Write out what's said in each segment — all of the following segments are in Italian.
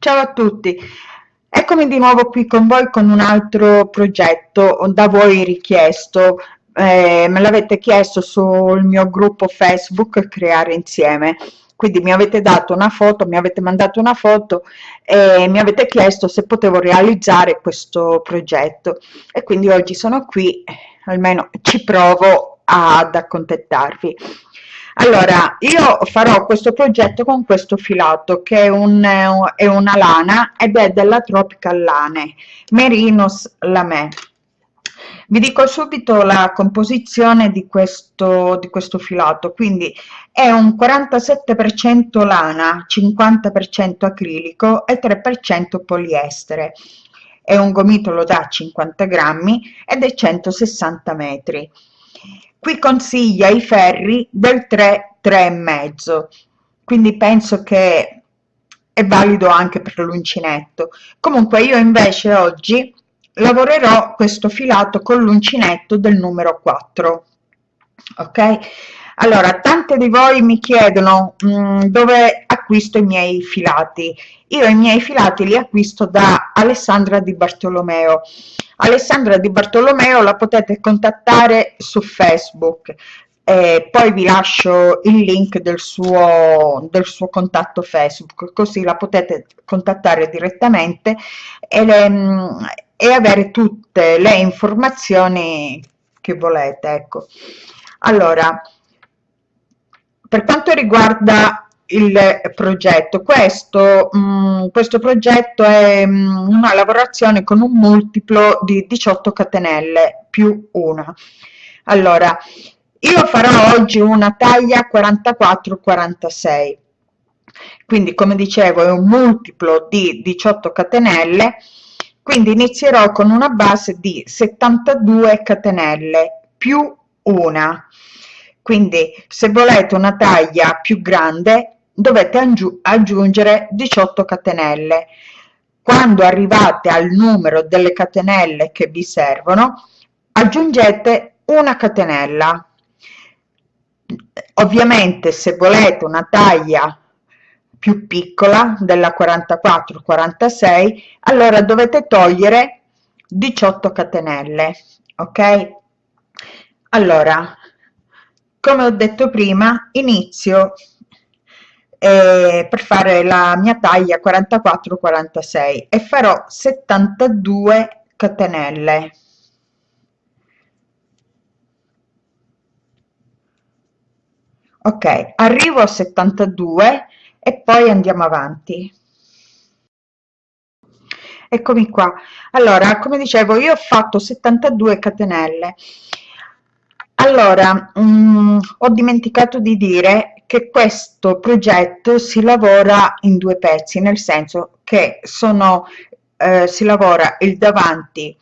Ciao a tutti, eccomi di nuovo qui con voi con un altro progetto da voi richiesto, eh, me l'avete chiesto sul mio gruppo Facebook Creare Insieme, quindi mi avete dato una foto, mi avete mandato una foto e mi avete chiesto se potevo realizzare questo progetto. E quindi oggi sono qui, almeno ci provo ad accontentarvi. Allora, io farò questo progetto con questo filato che è, un, è una lana ed è della Tropical Lane, Merinos Lame. Vi dico subito la composizione di questo, di questo filato, quindi è un 47% lana, 50% acrilico e 3% poliestere. È un gomitolo da 50 grammi ed è 160 metri qui consiglia i ferri del 3 3 mezzo. Quindi penso che è valido anche per l'uncinetto. Comunque io invece oggi lavorerò questo filato con l'uncinetto del numero 4 ok? Allora tante di voi mi chiedono mh, mm, dove acquisto i miei filati. Io i miei filati li acquisto da Alessandra Di Bartolomeo Alessandra Di Bartolomeo la potete contattare su Facebook. E poi vi lascio il link del suo, del suo contatto Facebook così la potete contattare direttamente e, le, e avere tutte le informazioni che volete ecco. Allora per quanto riguarda il progetto. Questo, mh, mm, questo progetto è mh, mm, una lavorazione con un multiplo di 18 catenelle più una. Allora io farò oggi una taglia 44 46 quindi come dicevo è un multiplo di 18 catenelle. Quindi inizierò con una base di 72 catenelle più una. Quindi se volete una taglia più grande dovete aggiungere 18 catenelle. Quando arrivate al numero delle catenelle che vi servono aggiungete una catenella. Ovviamente se volete una taglia più piccola della 44 46 allora dovete togliere 18 catenelle ok? Allora come ho detto prima inizio eh, per fare la mia taglia 44 46 e farò 72 catenelle. Ok arrivo a 72 e poi andiamo avanti. Eccomi qua. Allora come dicevo io ho fatto 72 catenelle. Allora mh, mm, ho dimenticato di dire che questo progetto si lavora in due pezzi, nel senso che sono, eh, si lavora il davanti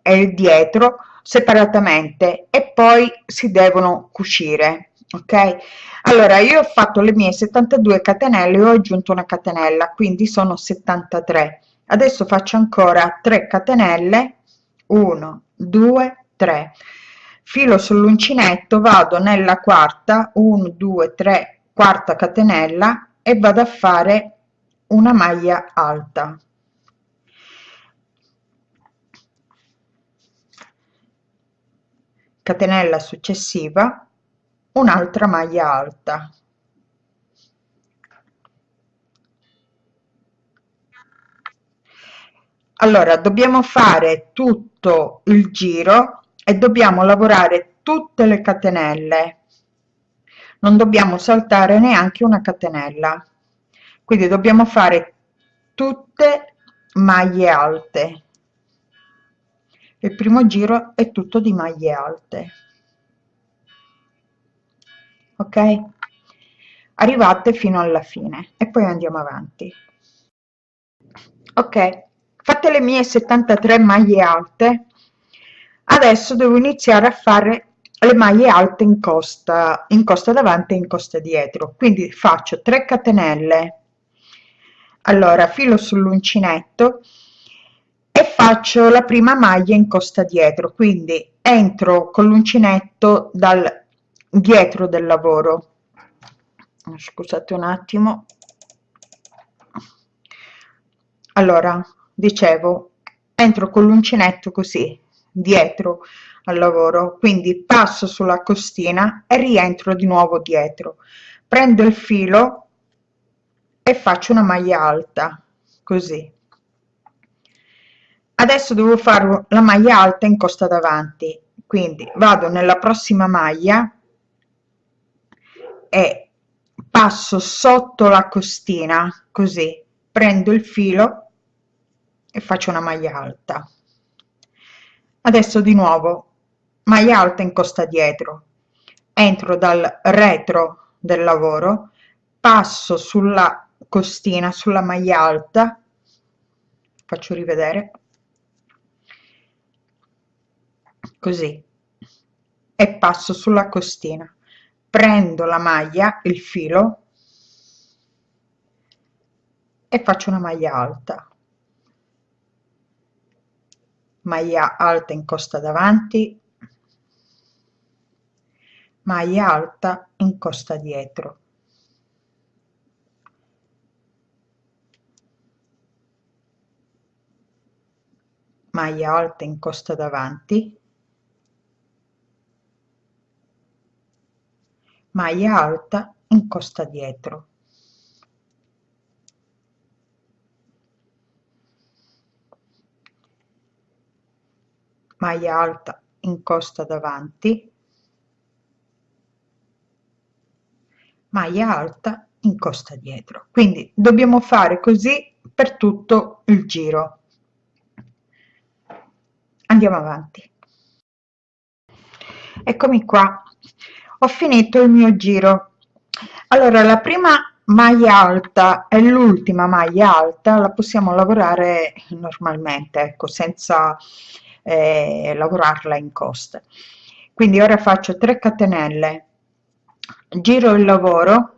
e il dietro separatamente e poi si devono cucire ok? Allora io ho fatto le mie 72 catenelle ho aggiunto una catenella quindi sono 73 adesso faccio ancora 3 catenelle. 1 2 3 filo sull'uncinetto vado nella quarta 1 2 3 quarta catenella e vado a fare una maglia alta. Catenella successiva un'altra maglia alta. Allora dobbiamo fare tutto il giro e dobbiamo lavorare tutte le catenelle. Non dobbiamo saltare neanche una catenella. Quindi dobbiamo fare tutte maglie alte. Il primo giro è tutto di maglie alte. Ok? Arrivate fino alla fine e poi andiamo avanti. Ok. Fatte le mie 73 maglie alte adesso devo iniziare a fare le maglie alte in costa in costa davanti e in costa dietro. Quindi faccio 3 catenelle. Allora filo sull'uncinetto e faccio la prima maglia in costa dietro. Quindi entro con l'uncinetto dal dietro del lavoro. Scusate un attimo. Allora dicevo entro con l'uncinetto così dietro al lavoro. Quindi passo sulla costina e rientro di nuovo dietro. Prendo il filo e faccio una maglia alta così. Adesso devo fare la maglia alta in costa davanti. Quindi vado nella prossima maglia e passo sotto la costina così. Prendo il filo e faccio una maglia alta adesso di nuovo maglia alta in costa dietro. Entro dal retro del lavoro passo sulla costina sulla maglia alta faccio rivedere. Così. E passo sulla costina. Prendo la maglia il filo e faccio una maglia alta maglia alta in costa davanti. Maglia alta in costa dietro. Maglia alta in costa davanti. Maglia alta in costa dietro maglia alta in costa davanti maglia alta in costa dietro. Quindi dobbiamo fare così per tutto il giro. Andiamo avanti. Eccomi qua. Ho finito il mio giro. Allora la prima maglia alta e l'ultima maglia alta la possiamo lavorare normalmente ecco senza eh, lavorarla in coste quindi ora faccio 3 catenelle giro il lavoro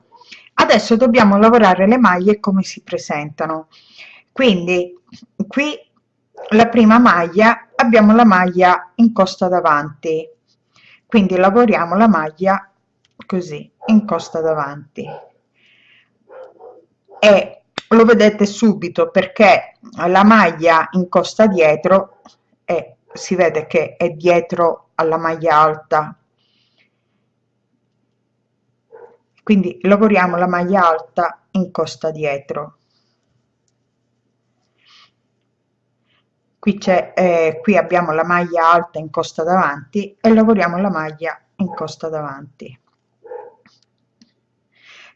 adesso dobbiamo lavorare le maglie come si presentano. Quindi qui la prima maglia abbiamo la maglia in costa davanti. Quindi lavoriamo la maglia così in costa davanti. E lo vedete subito perché la maglia in costa dietro si vede che è dietro alla maglia alta. Quindi lavoriamo la maglia alta in costa dietro. Qui c'è eh, qui abbiamo la maglia alta in costa davanti e lavoriamo la maglia in costa davanti.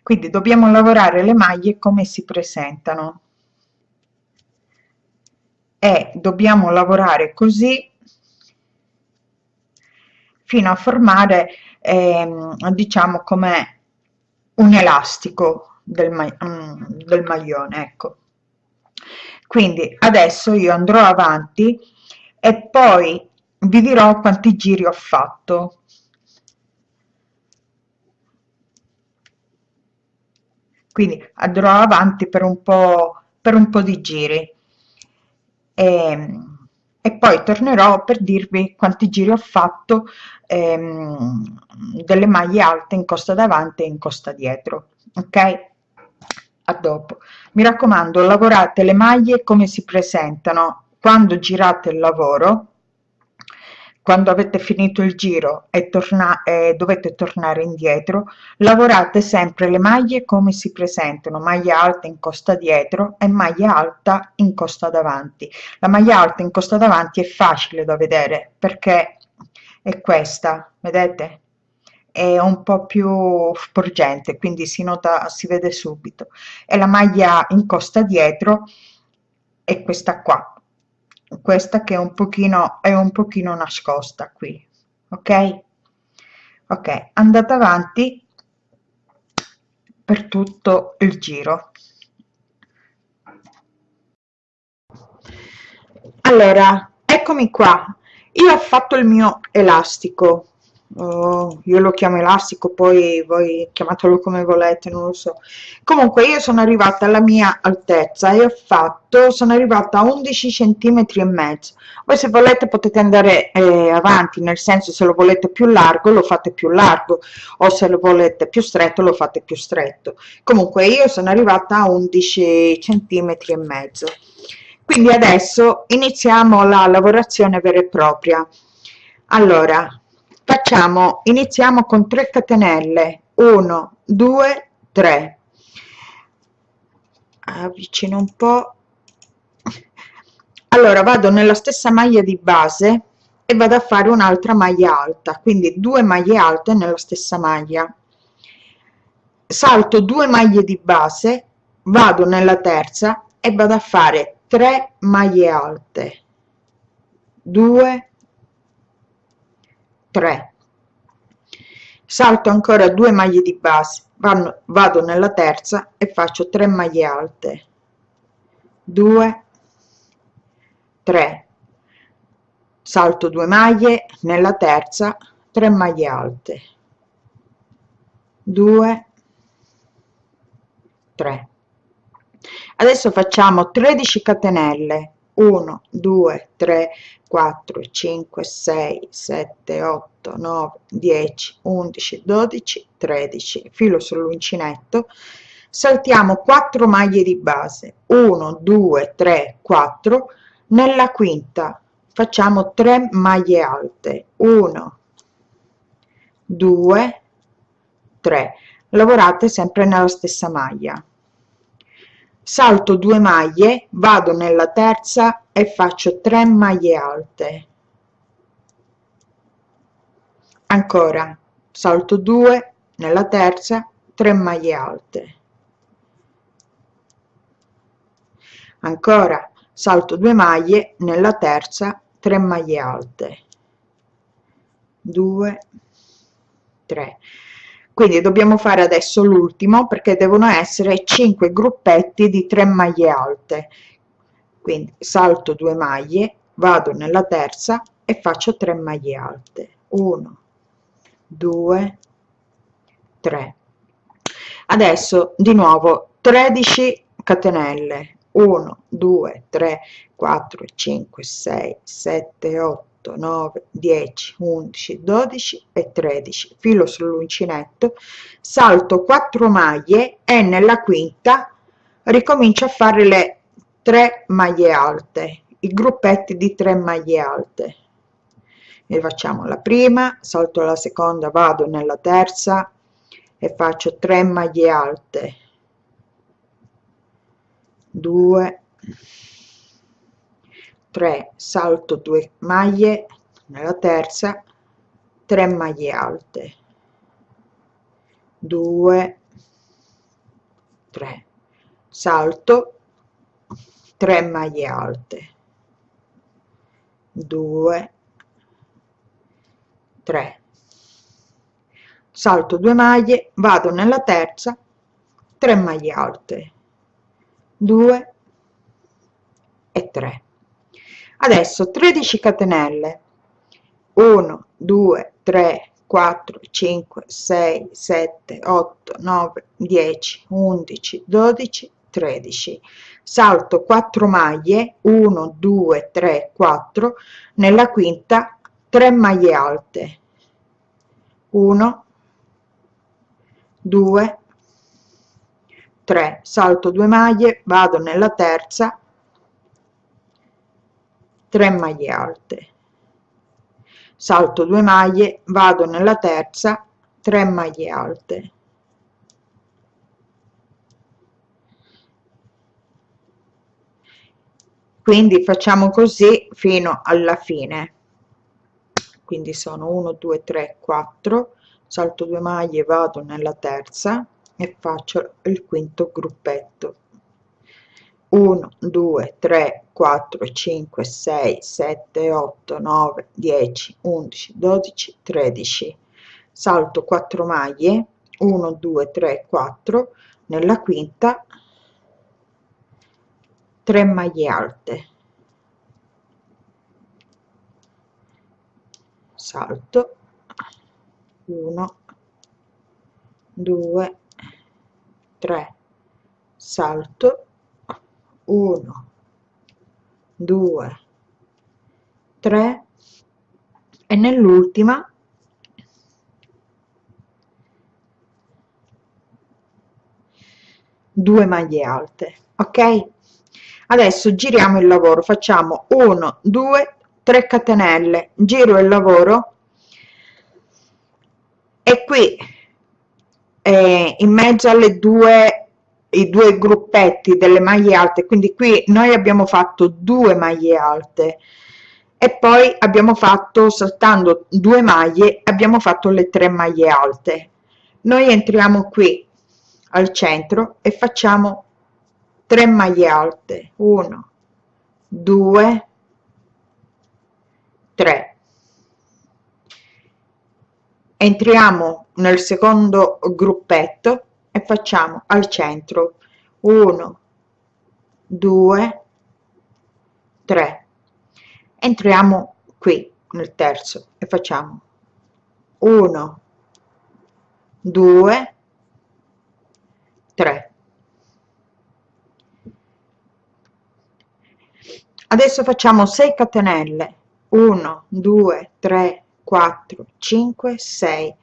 Quindi dobbiamo lavorare le maglie come si presentano. E dobbiamo lavorare così fino a formare eh, diciamo come un elastico del, ma mm, del maglione ecco. Quindi adesso io andrò avanti e poi vi dirò quanti giri ho fatto. Quindi andrò avanti per un po per un po di giri. E, ehm, e poi tornerò per dirvi quanti giri ho fatto ehm, delle maglie alte in costa davanti e in costa dietro ok? A dopo. Mi raccomando lavorate le maglie come si presentano quando girate il lavoro quando avete finito il giro e, torna, e dovete tornare indietro lavorate sempre le maglie come si presentano maglia alta in costa dietro e maglia alta in costa davanti. La maglia alta in costa davanti è facile da vedere perché è questa vedete? È un po' più sporgente quindi si nota si vede subito. E la maglia in costa dietro è questa qua questa che è un pochino è un pochino nascosta qui ok? Ok andate avanti per tutto il giro. Allora eccomi qua. Io ho fatto il mio elastico oh, io lo chiamo elastico poi voi chiamatelo come volete non lo so. Comunque io sono arrivata alla mia altezza e ho fatto sono arrivata a 11 centimetri e mezzo. Voi se volete potete andare eh, avanti nel senso se lo volete più largo lo fate più largo o se lo volete più stretto lo fate più stretto. Comunque io sono arrivata a 11 centimetri e mezzo. Quindi adesso iniziamo la lavorazione vera e propria. Allora facciamo iniziamo con 3 catenelle. 1 2 3 avvicino un po. Allora vado nella stessa maglia di base e vado a fare un'altra maglia alta. Quindi due maglie alte nella stessa maglia. Salto due maglie di base vado nella terza e vado a fare 3 maglie alte. 2 3 salto ancora due maglie di base vanno, vado nella terza e faccio 3 maglie alte. 2 3 salto 2 maglie nella terza 3 maglie alte. 2 3 adesso facciamo 13 catenelle 1 2 3 4 5 6 7 8 9 10 11 12 13 filo sull'uncinetto. Saltiamo 4 maglie di base. 1 2 3 4 nella quinta facciamo 3 maglie alte. 1 2 3 lavorate sempre nella stessa maglia salto 2 maglie vado nella terza e faccio 3 maglie alte. Ancora salto 2 nella terza 3 maglie alte. Ancora salto 2 maglie nella terza 3 maglie alte. 2 3 quindi dobbiamo fare adesso l'ultimo perché devono essere 5 gruppetti di 3 maglie alte. Quindi salto 2 maglie vado nella terza e faccio 3 maglie alte. 1 2 3 adesso di nuovo 13 catenelle. 1 2 3 4 5 6 7 8 9 10 11 12 e 13 filo sull'uncinetto. Salto 4 maglie e nella quinta ricomincio a fare le 3 maglie alte i gruppetti di 3 maglie alte. E facciamo la prima salto la seconda vado nella terza e faccio 3 maglie alte. 2 3 salto 2 maglie nella terza 3 maglie alte. 2 3 salto 3 maglie alte. 2 3 salto 2 maglie vado nella terza 3 maglie alte. 2 e 3 adesso 13 catenelle. 1 2 3 4 5 6 7 8 9 10 11 12 13 salto 4 maglie. 1 2 3 4 nella quinta 3 maglie alte. 1 2 3 salto 2 maglie vado nella terza 3 maglie alte. Salto 2 maglie vado nella terza 3 maglie alte. Quindi facciamo così fino alla fine. Quindi sono 1 2 3 4 salto 2 maglie vado nella terza e faccio il quinto gruppetto. 1 2 3 4 5 6 7 8 9 10 11 12 13 salto 4 maglie 1 2 3 4 nella quinta 3 maglie alte. Salto 1 2 3 salto 1 2 3 e nell'ultima due maglie alte ok? Adesso giriamo il lavoro facciamo 1 2 3 catenelle giro il lavoro e qui eh, in mezzo alle due i due gruppetti delle maglie alte quindi qui noi abbiamo fatto due maglie alte e poi abbiamo fatto saltando due maglie abbiamo fatto le tre maglie alte. Noi entriamo qui al centro e facciamo 3 maglie alte. 1 2 3 entriamo nel secondo gruppetto e facciamo al centro. 1 2 3 entriamo qui nel terzo e facciamo 1 2 3 adesso facciamo 6 catenelle. 1 2 3 4 5 6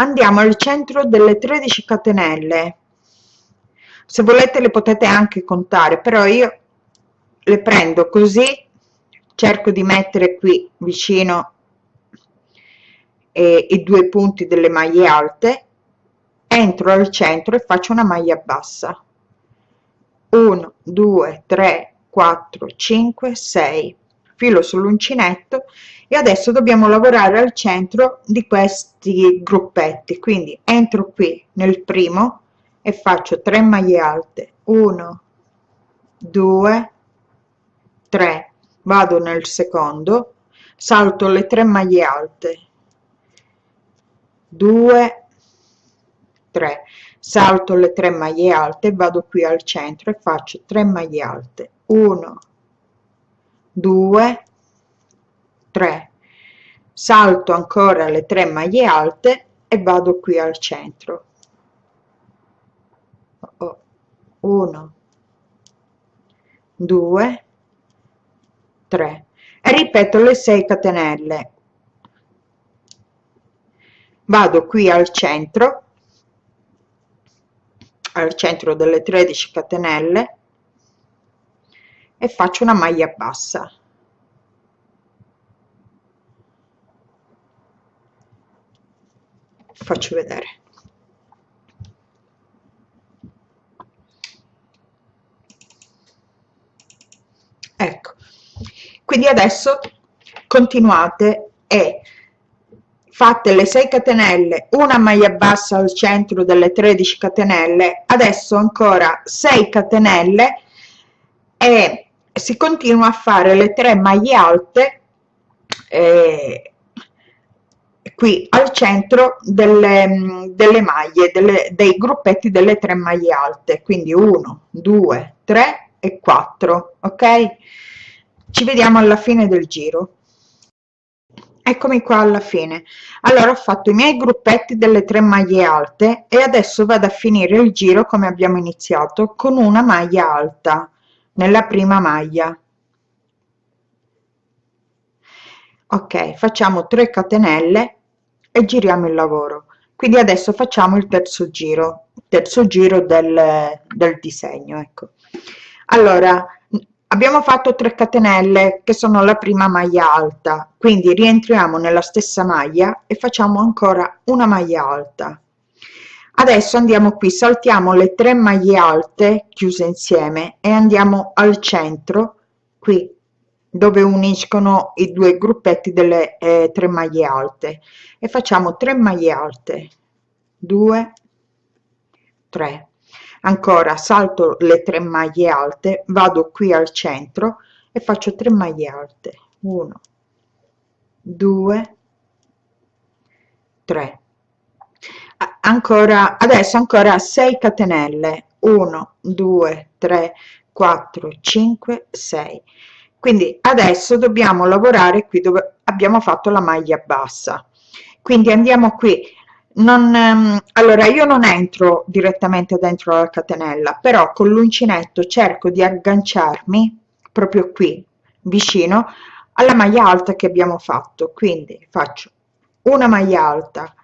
andiamo al centro delle 13 catenelle. Se volete le potete anche contare però io le prendo così cerco di mettere qui vicino eh, i due punti delle maglie alte entro al centro e faccio una maglia bassa. 1 2 3 4 5 6 filo sull'uncinetto e adesso dobbiamo lavorare al centro di questi gruppetti. Quindi entro qui nel primo e faccio 3 maglie alte. 1 2 3 vado nel secondo salto le 3 maglie alte. 2 3 salto le 3 maglie alte vado qui al centro e faccio 3 maglie alte. 1 2 3 salto ancora le 3 maglie alte e vado qui al centro. 1 2 3 e ripeto le 6 catenelle. Vado qui al centro al centro delle 13 catenelle e faccio una maglia bassa. Faccio vedere. Ecco. Quindi adesso continuate e fatte le 6 catenelle una maglia bassa al centro delle 13 catenelle adesso ancora 6 catenelle e si continua a fare le 3 maglie alte eh, qui al centro delle, delle maglie delle, dei gruppetti delle 3 maglie alte. Quindi 1 2 3 e 4 ok? Ci vediamo alla fine del giro. Eccomi qua alla fine. Allora ho fatto i miei gruppetti delle tre maglie alte e adesso vado a finire il giro come abbiamo iniziato con una maglia alta nella prima maglia. Ok facciamo 3 catenelle e giriamo il lavoro. Quindi adesso facciamo il terzo giro terzo giro del, del disegno ecco. Allora abbiamo fatto 3 catenelle che sono la prima maglia alta. Quindi rientriamo nella stessa maglia e facciamo ancora una maglia alta adesso andiamo qui saltiamo le tre maglie alte chiuse insieme e andiamo al centro qui dove uniscono i due gruppetti delle eh, tre maglie alte. E facciamo 3 maglie alte. 2 3 ancora salto le tre maglie alte vado qui al centro e faccio 3 maglie alte. 1 2 3 ancora adesso ancora 6 catenelle. 1 2 3 4 5 6 quindi adesso dobbiamo lavorare qui dove abbiamo fatto la maglia bassa. Quindi andiamo qui. Non, ehm, allora io non entro direttamente dentro la catenella però con l'uncinetto cerco di agganciarmi proprio qui vicino alla maglia alta che abbiamo fatto. Quindi faccio una maglia alta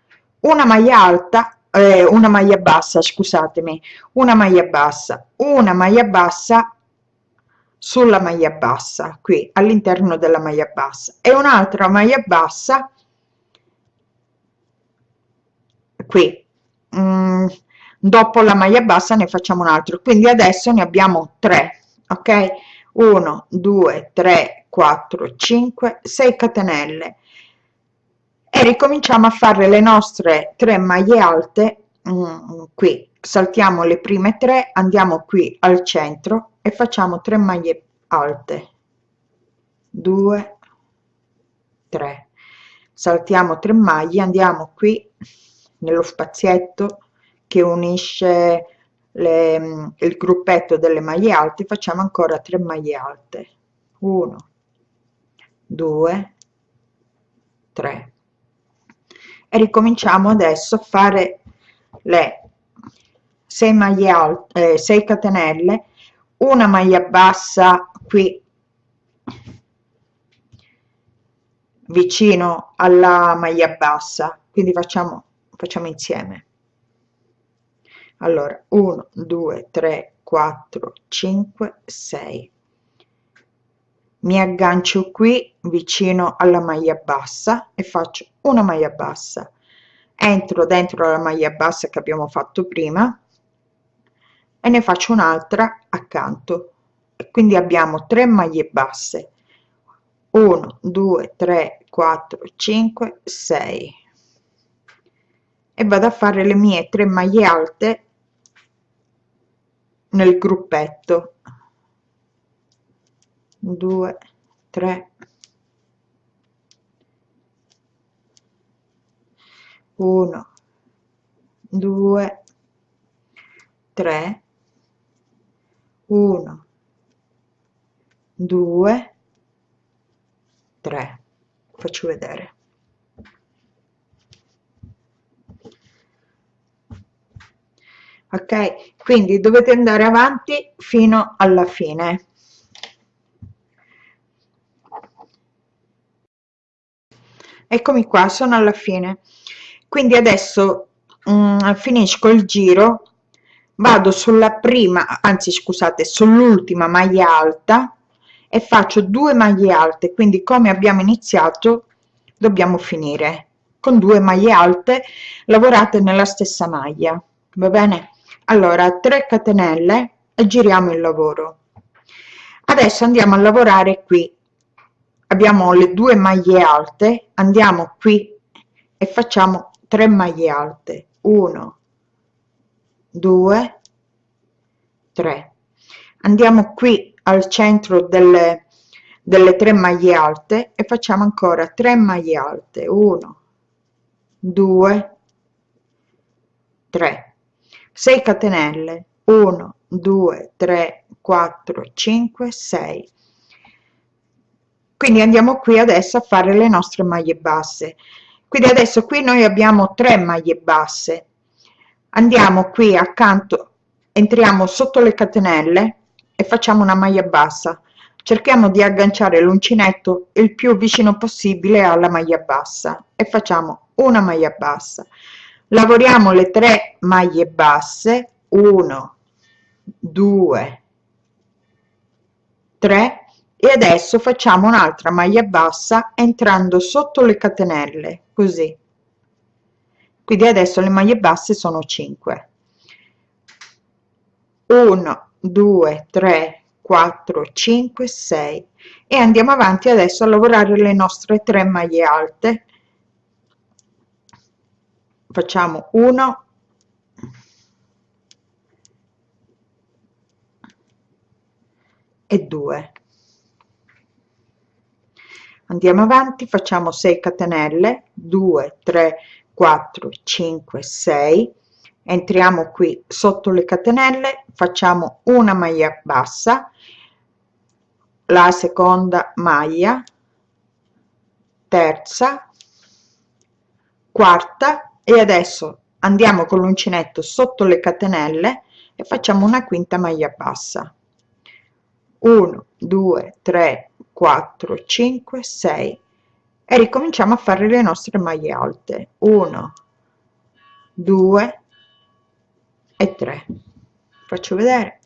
una maglia alta eh, una maglia bassa scusatemi una maglia bassa una maglia bassa sulla maglia bassa qui all'interno della maglia bassa. E un'altra maglia bassa qui. Mm, dopo la maglia bassa ne facciamo un altro. Quindi adesso ne abbiamo tre ok? 1 2 3 4 5 6 catenelle e ricominciamo a fare le nostre tre maglie alte mm, qui. Saltiamo le prime tre andiamo qui al centro e facciamo 3 maglie alte. 2 3 saltiamo 3 maglie andiamo qui nello spazietto che unisce le, il gruppetto delle maglie alte facciamo ancora 3 maglie alte. 1 2 3 e ricominciamo adesso a fare le 6 maglie alte eh, 6 catenelle una maglia bassa qui vicino alla maglia bassa. Quindi facciamo facciamo insieme. Allora 1 2 3 4 5 6 mi aggancio qui vicino alla maglia bassa e faccio una maglia bassa. Entro dentro la maglia bassa che abbiamo fatto prima e ne faccio un'altra accanto. Quindi abbiamo 3 maglie basse. 1 2 3 4 5 6 e vado a fare le mie 3 maglie alte nel gruppetto 2 3 1 2 3 1 2 3 faccio vedere. Ok quindi dovete andare avanti fino alla fine eccomi qua sono alla fine. Quindi adesso mm, finisco il giro vado sulla prima anzi scusate sull'ultima maglia alta e faccio due maglie alte. Quindi come abbiamo iniziato dobbiamo finire. Con due maglie alte lavorate nella stessa maglia va bene? Allora 3 catenelle e giriamo il lavoro. Adesso andiamo a lavorare qui abbiamo le due maglie alte andiamo qui e facciamo 3 maglie alte. 1 2 3 andiamo qui al centro delle delle tre maglie alte e facciamo ancora 3 maglie alte. 1 2 3 6 catenelle. 1 2 3 4 5 6 quindi andiamo qui adesso a fare le nostre maglie basse. Quindi adesso qui noi abbiamo 3 maglie basse. Andiamo qui accanto entriamo sotto le catenelle e facciamo una maglia bassa. Cerchiamo di agganciare l'uncinetto il più vicino possibile alla maglia bassa e facciamo una maglia bassa. Lavoriamo le tre maglie basse. 1 2 3 e adesso facciamo un'altra maglia bassa entrando sotto le catenelle così. Quindi adesso le maglie basse sono 5 1 2 3 4 5 6 e andiamo avanti adesso a lavorare le nostre tre maglie alte. Facciamo 1 e 2 andiamo avanti facciamo 6 catenelle 2 3 4 5 6 entriamo qui sotto le catenelle facciamo una maglia bassa la seconda maglia terza quarta e adesso andiamo con l'uncinetto sotto le catenelle e facciamo una quinta maglia bassa. 1 2 3 4 5 6 e ricominciamo a fare le nostre maglie alte. 1 2 e 3 faccio vedere.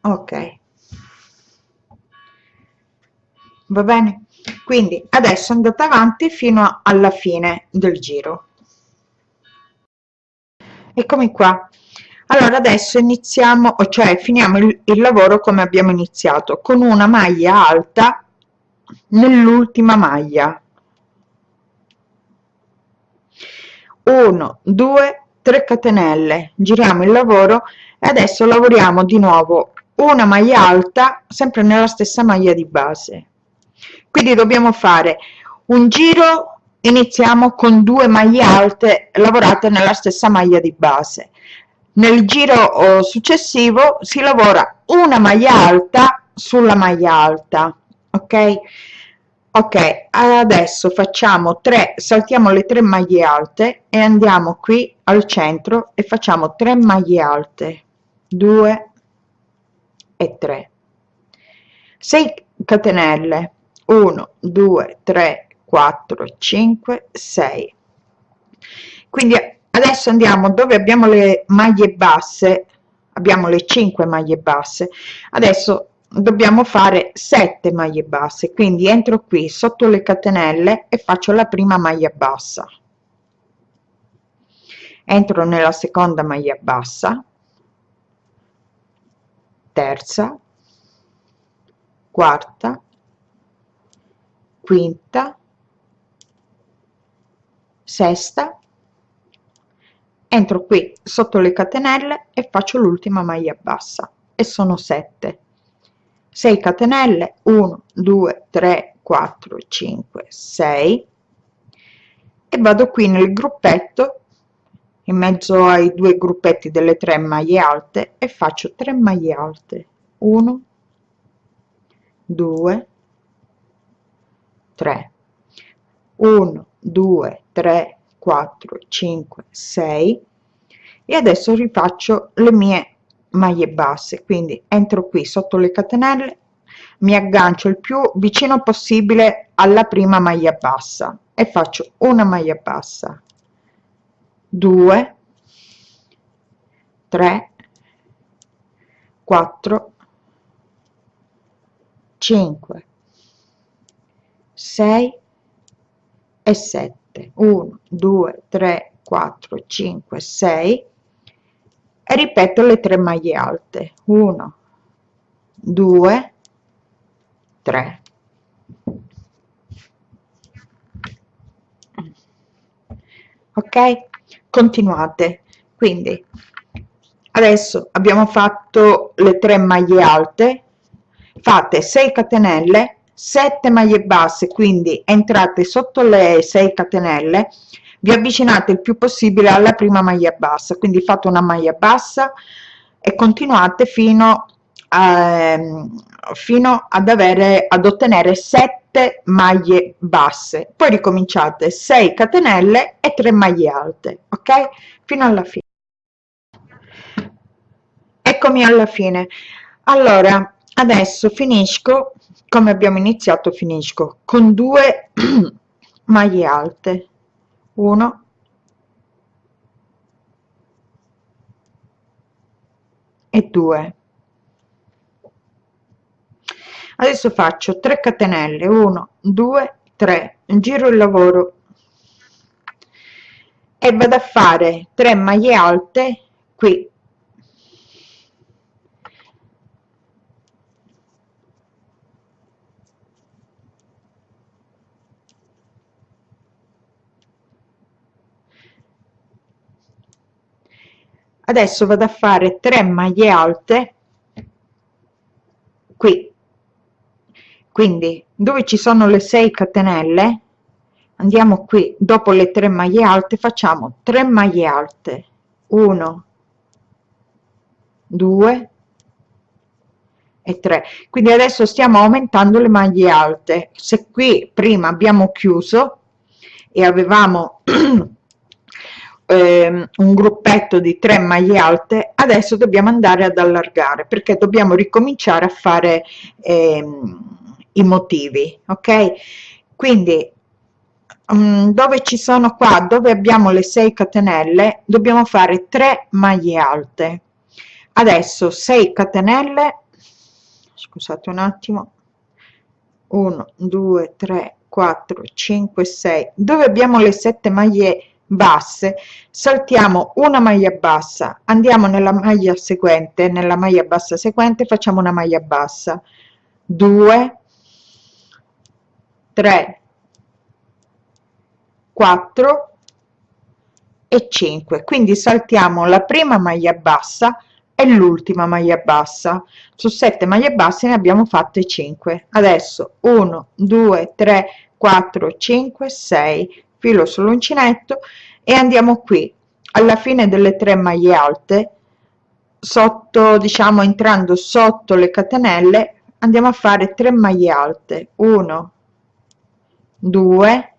Ok. Va bene? Quindi adesso andate avanti fino alla fine del giro. Eccomi qua allora adesso iniziamo cioè finiamo il, il lavoro come abbiamo iniziato con una maglia alta nell'ultima maglia. 1 2 3 catenelle. Giriamo il lavoro e adesso lavoriamo di nuovo una maglia alta sempre nella stessa maglia di base. Quindi dobbiamo fare un giro iniziamo con due maglie alte lavorate nella stessa maglia di base nel giro oh, successivo si lavora una maglia alta sulla maglia alta ok? Ok adesso facciamo 3 saltiamo le tre maglie alte e andiamo qui al centro e facciamo 3 maglie alte. 2 e 3 6 catenelle. 1 2 3 4 5 6 quindi adesso andiamo dove abbiamo le maglie basse. Abbiamo le 5 maglie basse. Adesso dobbiamo fare 7 maglie basse. Quindi entro qui sotto le catenelle e faccio la prima maglia bassa. Entro nella seconda maglia bassa. Terza. Quarta. Quinta. Sesta entro qui sotto le catenelle e faccio l'ultima maglia bassa e sono 7 6 catenelle 1 2 3 4 5 6 e vado qui nel gruppetto in mezzo ai due gruppetti delle tre maglie alte e faccio 3 maglie alte. 1 2 3 1 2 3 4 5 6 e adesso rifaccio le mie maglie basse. Quindi entro qui sotto le catenelle mi aggancio il più vicino possibile alla prima maglia bassa e faccio una maglia bassa. 2 3 4 5 6 e 7 1 2 3 4 5 6 e ripeto le tre maglie alte. 1 2 3 ok? Continuate. Quindi adesso abbiamo fatto le tre maglie alte. Fate 6 catenelle 7 maglie basse quindi entrate sotto le 6 catenelle vi avvicinate il più possibile alla prima maglia bassa quindi fate una maglia bassa e continuate fino a, ehm, fino ad avere ad ottenere 7 maglie basse. Poi ricominciate 6 catenelle e 3 maglie alte ok? Fino alla fine eccomi alla fine. Allora adesso finisco come abbiamo iniziato finisco con due maglie alte. 1 e 2 adesso faccio 3 catenelle. 1 2 3 giro il lavoro. E vado a fare 3 maglie alte qui adesso vado a fare 3 maglie alte qui. Quindi dove ci sono le 6 catenelle andiamo qui. Dopo le 3 maglie alte facciamo 3 maglie alte. 1 2 e 3 quindi adesso stiamo aumentando le maglie alte. Se qui prima abbiamo chiuso e avevamo ehm, un gruppetto di 3 maglie alte adesso dobbiamo andare ad allargare perché dobbiamo ricominciare a fare ehm, i motivi ok? Quindi um, dove ci sono qua dove abbiamo le 6 catenelle dobbiamo fare 3 maglie alte. Adesso 6 catenelle scusate un attimo 1 2 3 4 5 6 dove abbiamo le 7 maglie basse. Saltiamo una maglia bassa andiamo nella maglia seguente nella maglia bassa seguente facciamo una maglia bassa. 2 3 4 e 5 quindi saltiamo la prima maglia bassa e l'ultima maglia bassa. Su 7 maglie basse ne abbiamo fatte 5 adesso 1 2 3 4 5 6 filo sull'uncinetto e andiamo qui. Alla fine delle tre maglie alte sotto diciamo entrando sotto le catenelle andiamo a fare 3 maglie alte. 1 2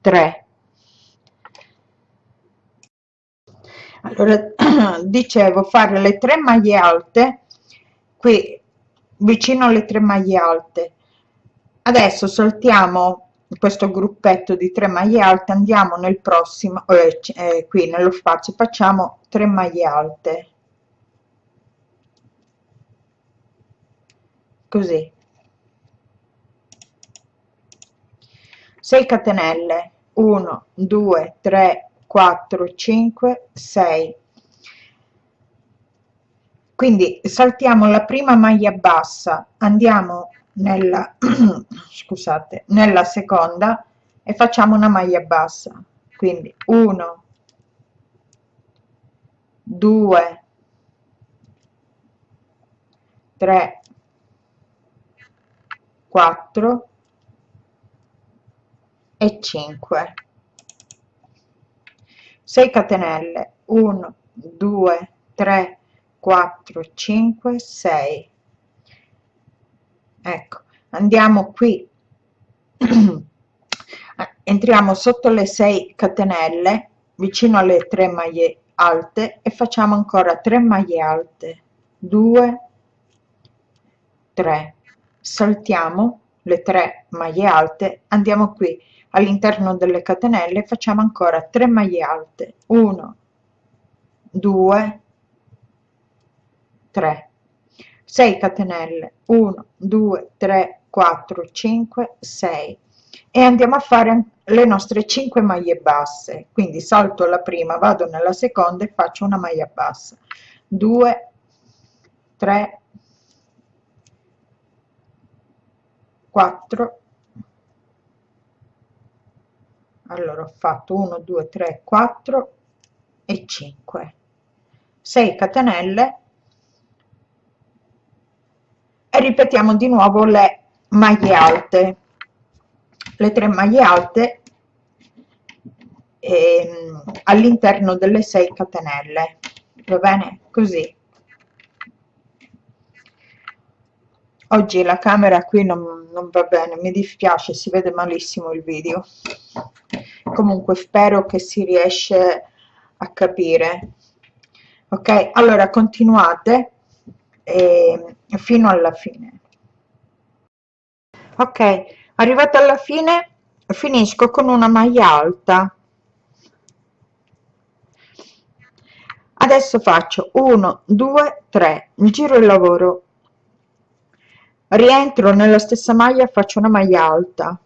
3 allora dicevo fare le tre maglie alte qui vicino alle tre maglie alte. Adesso saltiamo questo gruppetto di 3 maglie alte andiamo nel prossimo eh, eh, qui nello spazio facciamo 3 maglie alte. Così. 6 catenelle. 1 2 3 4 5 6 quindi saltiamo la prima maglia bassa andiamo nella scusate nella seconda e facciamo una maglia bassa. Quindi 1 2 3 4 e 5 6 catenelle. 1 2 3 4 5 6 ecco andiamo qui. Entriamo sotto le 6 catenelle vicino alle 3 maglie alte e facciamo ancora 3 maglie alte. 2 3 saltiamo le 3 maglie alte andiamo qui all'interno delle catenelle facciamo ancora 3 maglie alte. 1 2 3 6 catenelle. 1 2 3 4 5 6 e andiamo a fare le nostre 5 maglie basse. Quindi salto la prima vado nella seconda e faccio una maglia bassa. 2 3 4 allora ho fatto 1 2 3 4 e 5 6 catenelle e ripetiamo di nuovo le maglie alte. Le tre maglie alte ehm, all'interno delle 6 catenelle. Va bene? Così. Oggi la camera qui non, non va bene mi dispiace si vede malissimo il video. Comunque spero che si riesce a capire. Ok? Allora continuate eh, fino alla fine. Ok arrivata alla fine finisco con una maglia alta. Adesso faccio 1 2 3 giro il lavoro. Rientro nella stessa maglia faccio una maglia alta.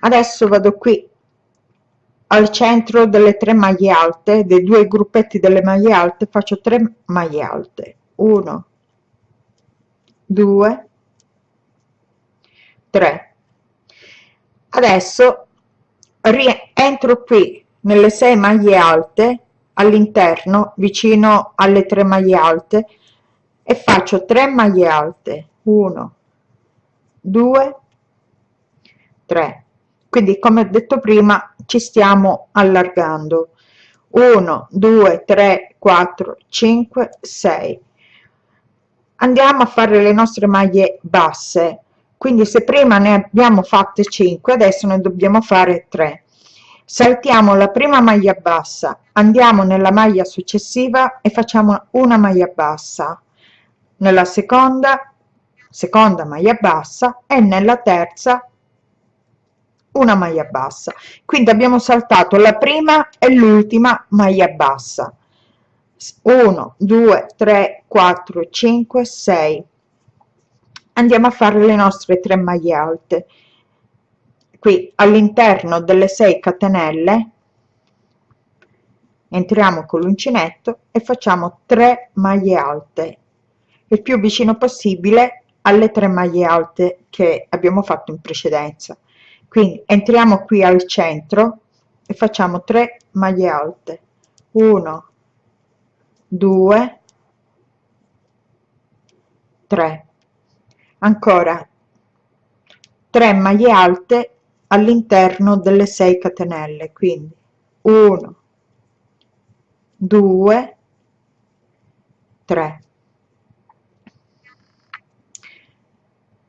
Adesso vado qui al centro delle tre maglie alte dei due gruppetti delle maglie alte faccio 3 maglie alte 1 2 3 adesso rientro qui nelle 6 maglie alte all'interno vicino alle tre maglie alte e faccio 3 maglie alte. 1 2 3 quindi come ho detto prima ci stiamo allargando. 1 2 3 4 5 6 andiamo a fare le nostre maglie basse. Quindi se prima ne abbiamo fatte 5 adesso ne dobbiamo fare 3 saltiamo la prima maglia bassa andiamo nella maglia successiva e facciamo una maglia bassa. Nella seconda seconda maglia bassa e nella terza una maglia bassa. Quindi abbiamo saltato la prima e l'ultima maglia bassa 1 2 3 4 5 6 andiamo a fare le nostre tre maglie alte. Qui all'interno delle 6 catenelle entriamo con l'uncinetto e facciamo 3 maglie alte. Il più vicino possibile alle tre maglie alte che abbiamo fatto in precedenza. Quindi entriamo qui al centro e facciamo 3 maglie alte. 1 2 3 ancora. 3 maglie alte all'interno delle 6 catenelle quindi 1 2 3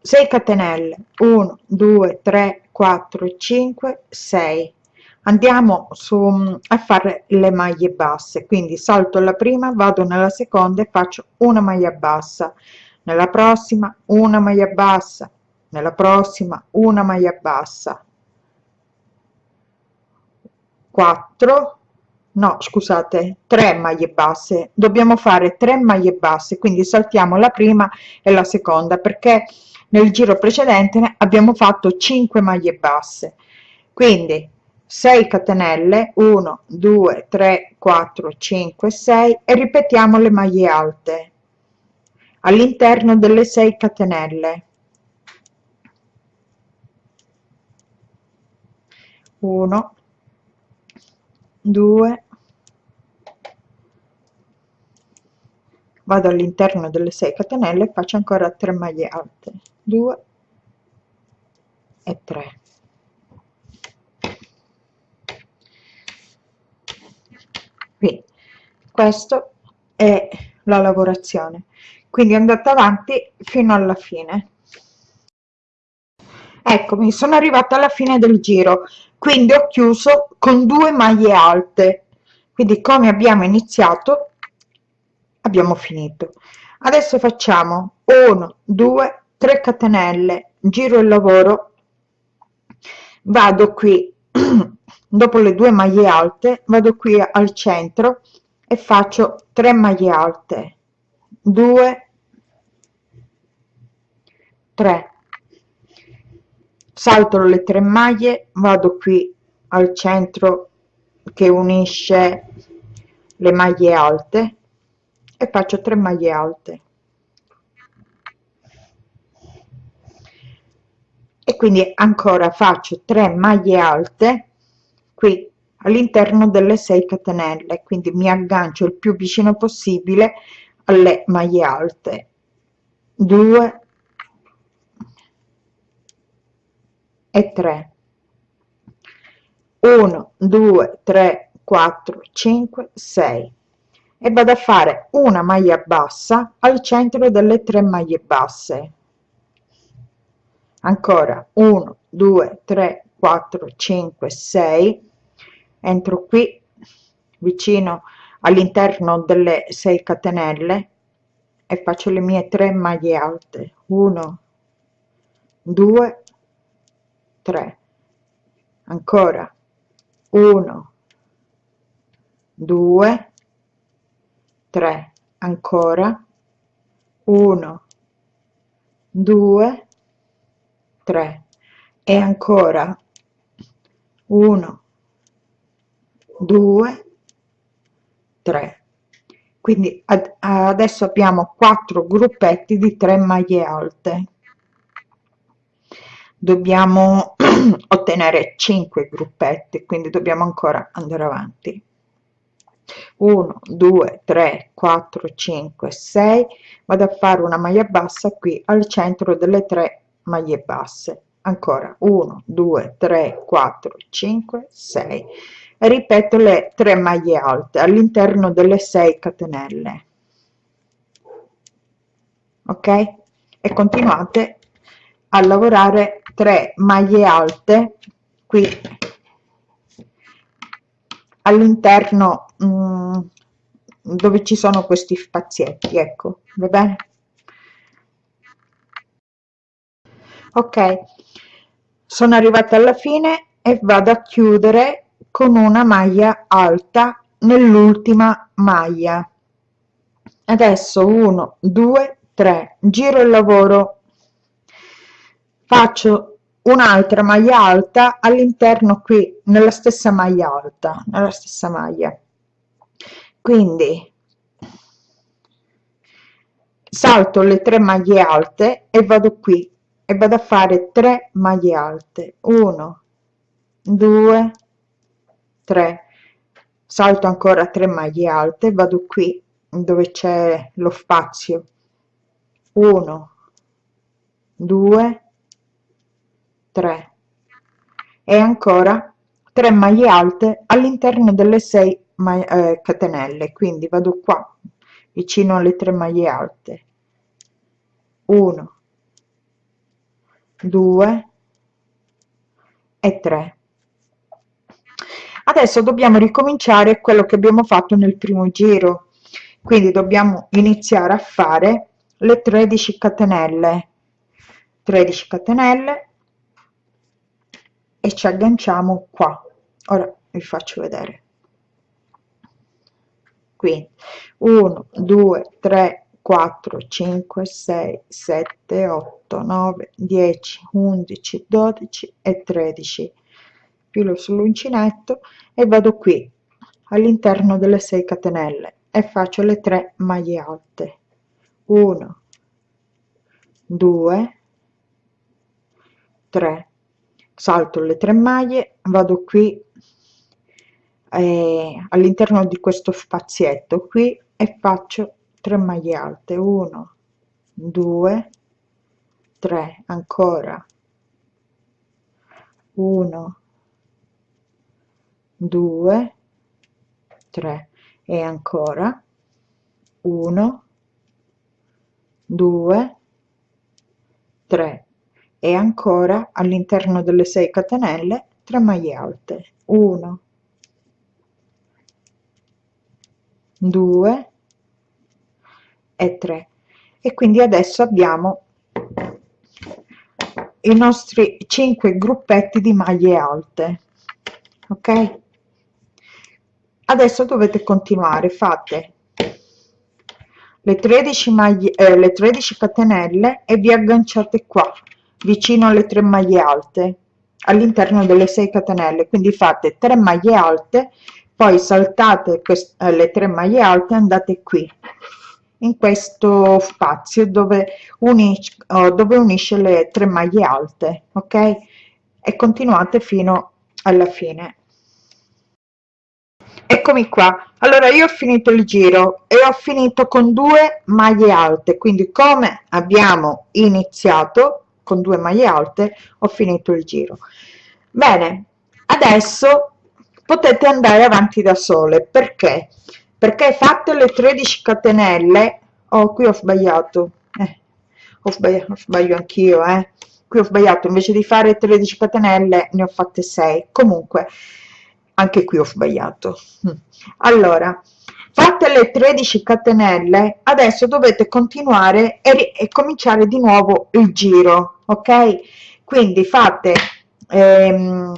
6 catenelle. 1 2 3 4 5 6 andiamo su a fare le maglie basse. Quindi salto la prima vado nella seconda e faccio una maglia bassa. Nella prossima una maglia bassa. Nella prossima una maglia bassa. 4 no scusate 3 maglie basse. Dobbiamo fare 3 maglie basse. Quindi saltiamo la prima e la seconda perché nel giro precedente abbiamo fatto 5 maglie basse. Quindi 6 catenelle 1 2 3 4 5 6 e ripetiamo le maglie alte. All'interno delle 6 catenelle. 1 2 vado all'interno delle 6 catenelle faccio ancora 3 maglie alte. 2 e 3 quindi questo è la lavorazione. Quindi andate avanti fino alla fine. Eccomi sono arrivata alla fine del giro. Quindi ho chiuso con due maglie alte. Quindi come abbiamo iniziato abbiamo finito. Adesso facciamo 1 2 3 catenelle giro il lavoro. Vado qui dopo le due maglie alte vado qui al centro e faccio 3 maglie alte. 2 3 salto le tre maglie vado qui al centro che unisce le maglie alte e faccio 3 maglie alte. E quindi ancora faccio 3 maglie alte qui all'interno delle 6 catenelle quindi mi aggancio il più vicino possibile alle maglie alte. 2 e 3 1 2 3 4 5 6 e vado a fare una maglia bassa al centro delle tre maglie basse. Ancora 1 2 3 4 5 6 entro qui vicino all'interno delle 6 catenelle e faccio le mie 3 maglie alte. 1 2 3 ancora. 1 2 3 ancora. 1 2 3 e ancora. 1 2 3 quindi ad, adesso abbiamo quattro gruppetti di 3 maglie alte. Dobbiamo ottenere 5 gruppetti quindi dobbiamo ancora andare avanti. 1 2 3 4 5 6 vado a fare una maglia bassa qui al centro delle tre maglie basse. Ancora 1 2 3 4 5 6 e ripeto le tre maglie alte all'interno delle 6 catenelle. Ok? E continuate a lavorare 3 maglie alte qui all'interno mm, dove ci sono questi spazietti ecco va bene? Ok. Sono arrivata alla fine e vado a chiudere con una maglia alta nell'ultima maglia. Adesso 1 2 3 giro il lavoro. Faccio un'altra maglia alta all'interno qui nella stessa maglia alta nella stessa maglia. Quindi salto le tre maglie alte e vado qui e vado a fare 3 maglie alte. 1 2 3 salto ancora 3 maglie alte vado qui dove c'è lo spazio. 1 2 3 e ancora 3 maglie alte all'interno delle 6 eh, catenelle quindi vado qua vicino alle 3 maglie alte. 1 2 e 3 adesso dobbiamo ricominciare quello che abbiamo fatto nel primo giro. Quindi dobbiamo iniziare a fare le 13 catenelle. 13 catenelle. E ci agganciamo qua. Ora vi faccio vedere. Quindi 1 2 3 4 5 6 7 8 9 10 11 12 e 13 filo sull'uncinetto e vado qui all'interno delle 6 catenelle e faccio le 3 maglie alte. 1 2 3 salto le 3 maglie vado qui eh, all'interno di questo spazietto qui e faccio 3 maglie alte. 1 2 3 ancora. 1 2 3 e ancora 1 2 3 e ancora all'interno delle 6 catenelle 3 maglie alte. 1 2 e 3 e quindi adesso abbiamo i nostri 5 gruppetti di maglie alte ok adesso dovete continuare fate le 13 maglie eh, le 13 catenelle e vi agganciate qua vicino alle 3 maglie alte all'interno delle 6 catenelle. Quindi fate 3 maglie alte poi saltate queste, le 3 maglie alte andate qui in questo spazio dove, unisce, oh, dove unisce le 3 maglie alte ok? E continuate fino alla fine eccomi qua. Allora io ho finito il giro e ho finito con due maglie alte. Quindi come abbiamo iniziato con due maglie alte ho finito il giro. Bene adesso potete andare avanti da sole. Perché? Perché fatte le 13 catenelle. Oh qui ho sbagliato. Eh, ho sbagliato sbaglio anch'io eh. Qui ho sbagliato. Invece di fare 13 catenelle ne ho fatte 6 comunque anche qui ho sbagliato. Mm. allora fatte le 13 catenelle adesso dovete continuare e, e cominciare di nuovo il giro ok? Quindi fate ehm,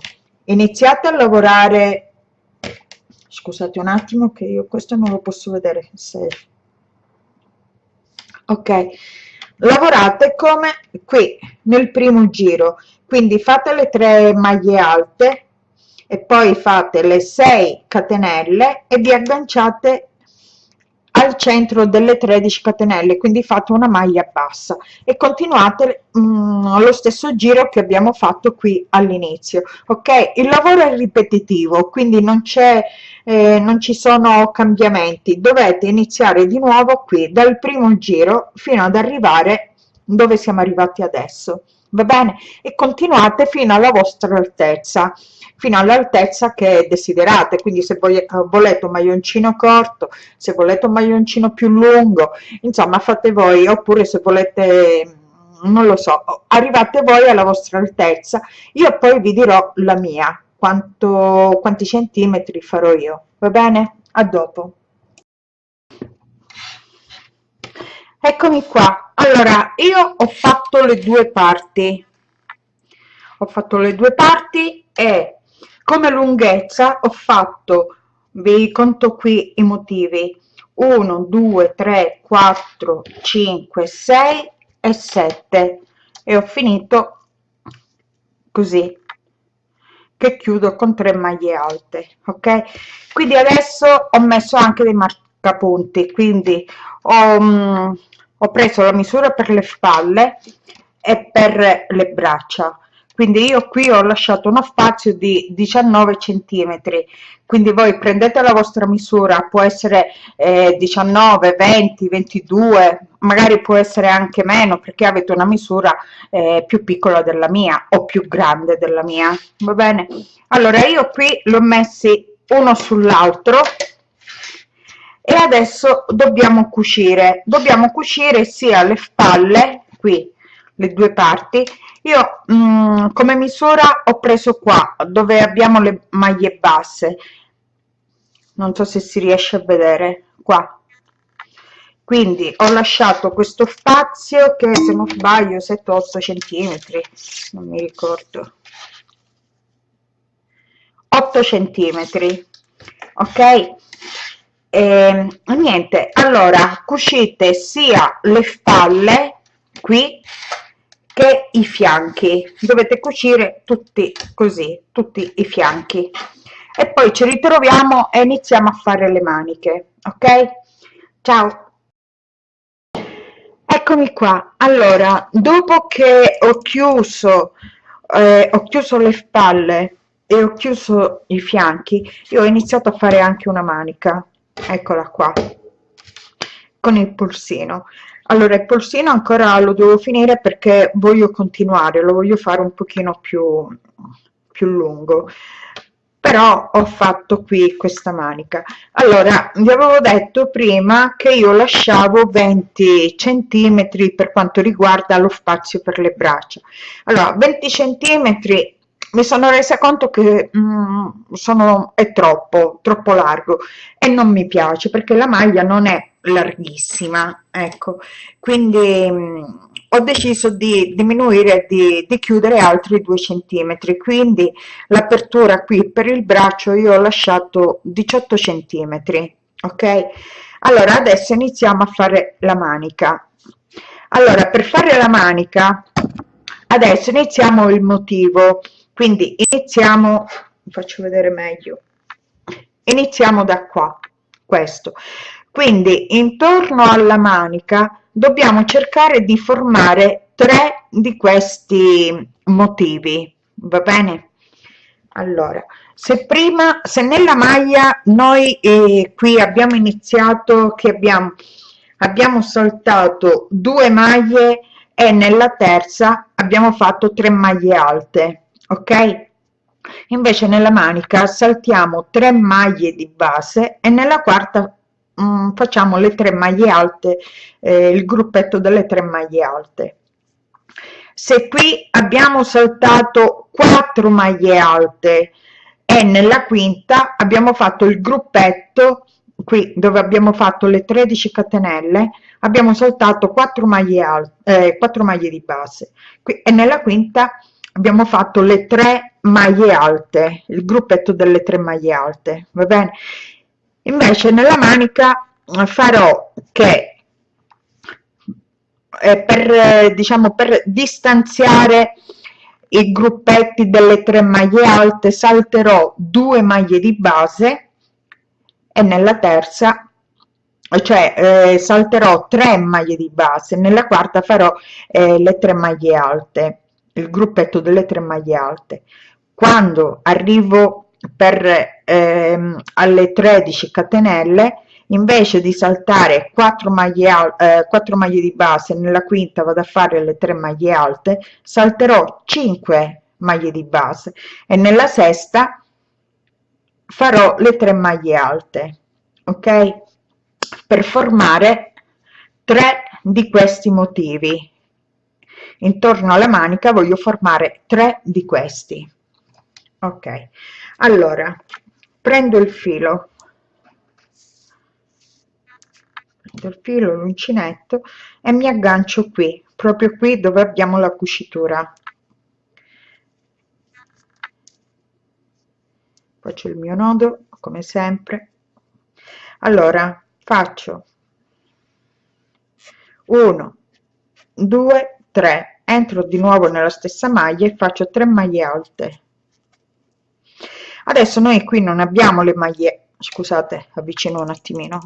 iniziate a lavorare. Scusate un attimo che io questo non lo posso vedere se ok. Lavorate come qui nel primo giro. Quindi fate le tre maglie alte e poi fate le 6 catenelle e vi agganciate al centro delle 13 catenelle quindi fate una maglia bassa. E continuate mm, lo stesso giro che abbiamo fatto qui all'inizio ok? Il lavoro è ripetitivo quindi non c'è eh, non ci sono cambiamenti. Dovete iniziare di nuovo qui dal primo giro fino ad arrivare dove siamo arrivati adesso va bene? E continuate fino alla vostra altezza fino all'altezza che desiderate. Quindi se volete un maglioncino corto se volete un maglioncino più lungo insomma fate voi. Oppure se volete non lo so arrivate voi alla vostra altezza. Io poi vi dirò la mia. Quanto quanti centimetri farò io. Va bene? A dopo. Eccomi qua allora io ho fatto le due parti. Ho fatto le due parti e come lunghezza ho fatto vi conto qui i motivi. 1 2 3 4 5 6 e 7 e ho finito così che chiudo con 3 maglie alte ok? Quindi adesso ho messo anche dei marcapunti quindi ho, um, ho preso la misura per le spalle e per le braccia. Quindi io qui ho lasciato uno spazio di 19 centimetri. Quindi voi prendete la vostra misura può essere eh, 19 20 22 magari può essere anche meno perché avete una misura eh, più piccola della mia o più grande della mia. Va bene? Allora io qui l'ho messi uno sull'altro e adesso dobbiamo cucire. Dobbiamo cucire sia le spalle qui le due parti. Io mh, mm, come misura ho preso qua dove abbiamo le maglie basse. Non so se si riesce a vedere. Qua. Quindi ho lasciato questo spazio che se non sbaglio 7 8 centimetri. Non mi ricordo. 8 centimetri. Ok e ehm, niente allora cucite sia le spalle qui che i fianchi. Dovete cucire tutti così tutti i fianchi. E poi ci ritroviamo e iniziamo a fare le maniche ok? Ciao. Eccomi qua. Allora dopo che ho chiuso eh, ho chiuso le spalle e ho chiuso i fianchi io ho iniziato a fare anche una manica eccola qua con il polsino. Allora il polsino ancora lo devo finire perché voglio continuare lo voglio fare un pochino più più lungo. Però ho fatto qui questa manica. Allora vi avevo detto prima che io lasciavo 20 centimetri per quanto riguarda lo spazio per le braccia. Allora 20 centimetri mi sono resa conto che mm, sono, è troppo, troppo largo e non mi piace perché la maglia non è larghissima, ecco, quindi mh, mm, ho deciso di diminuire, di, di chiudere altri due centimetri, quindi l'apertura qui per il braccio io ho lasciato 18 centimetri, ok? Allora adesso iniziamo a fare la manica. Allora per fare la manica adesso iniziamo il motivo quindi iniziamo faccio vedere meglio. Iniziamo da qua questo. Quindi intorno alla manica dobbiamo cercare di formare tre di questi motivi va bene? Allora se prima se nella maglia noi eh, qui abbiamo iniziato che abbiamo abbiamo saltato due maglie e nella terza abbiamo fatto tre maglie alte ok? Invece nella manica saltiamo 3 maglie di base e nella quarta mh, mm, facciamo le tre maglie alte eh, il gruppetto delle tre maglie alte. Se qui abbiamo saltato 4 maglie alte e nella quinta abbiamo fatto il gruppetto qui dove abbiamo fatto le 13 catenelle abbiamo saltato 4 maglie alte eh, 4 maglie di base. Qui e nella quinta abbiamo fatto le tre maglie alte il gruppetto delle tre maglie alte va bene? Invece nella manica farò che eh, per diciamo per distanziare i gruppetti delle tre maglie alte salterò due maglie di base e nella terza cioè eh, salterò tre maglie di base nella quarta farò eh, le tre maglie alte il gruppetto delle tre maglie alte. Quando arrivo per ehm, alle 13 catenelle invece di saltare 4 maglie, eh, 4 maglie di base nella quinta vado a fare le 3 maglie alte salterò 5 maglie di base e nella sesta farò le 3 maglie alte ok? Per formare tre di questi motivi intorno alla manica voglio formare tre di questi. Ok. Allora prendo il filo. Prendo il filo l'uncinetto e mi aggancio qui proprio qui dove abbiamo la cucitura. Faccio il mio nodo come sempre. Allora faccio 1 2 3 entro di nuovo nella stessa maglia e faccio 3 maglie alte. Adesso noi qui non abbiamo le maglie scusate avvicino un attimino.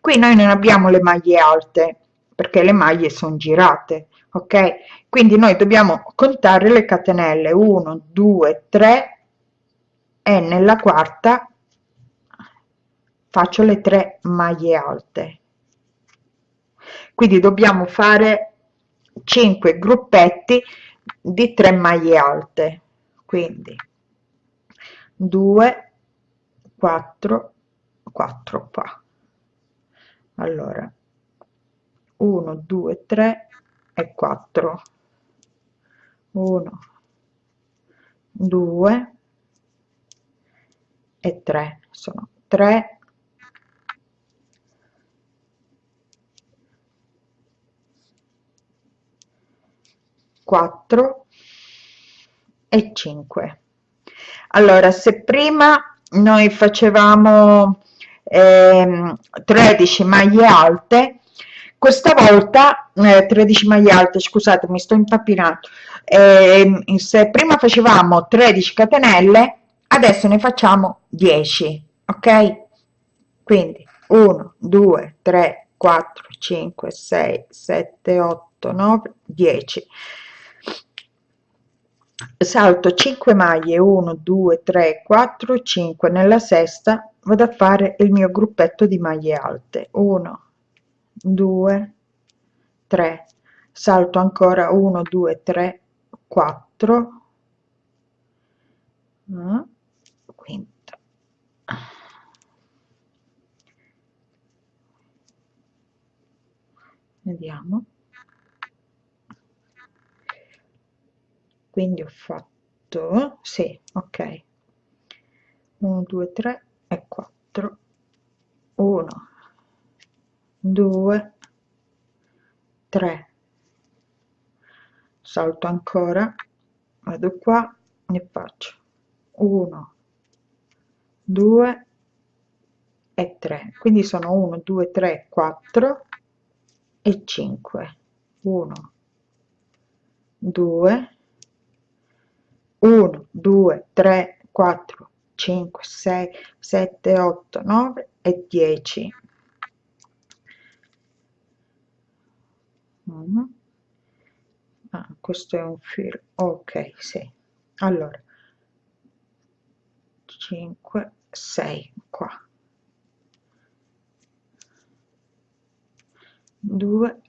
Qui noi non abbiamo le maglie alte perché le maglie sono girate ok? Quindi noi dobbiamo contare le catenelle 1 2 3 e nella quarta faccio le tre maglie alte. Quindi dobbiamo fare 5 gruppetti di 3 maglie alte. Quindi 2 4 4 qua. Allora 1 2 3 e 4 1 2 e 3 sono 3 4 e 5 allora se prima noi facevamo eh, 13 maglie alte questa volta eh, 13 maglie alte scusate mi sto impappinando eh, se prima facevamo 13 catenelle adesso ne facciamo 10 ok? Quindi 1 2 3 4 5 6 7 8 9 10 salto 5 maglie 1 2 3 4 5 nella sesta vado a fare il mio gruppetto di maglie alte. 1 2 3 salto ancora 1 2 3 4 quinta vediamo quindi ho fatto sì ok. 1 2 3 e 4 1 2 3 salto ancora vado qua e faccio. 1 2 e 3 quindi sono 1 2 3 4 e 5 1 2 1 2 3 4 5 6 7 8 9 e 10 mm. ah, questo è un filo ok sì. Allora. 5 6 qua. 2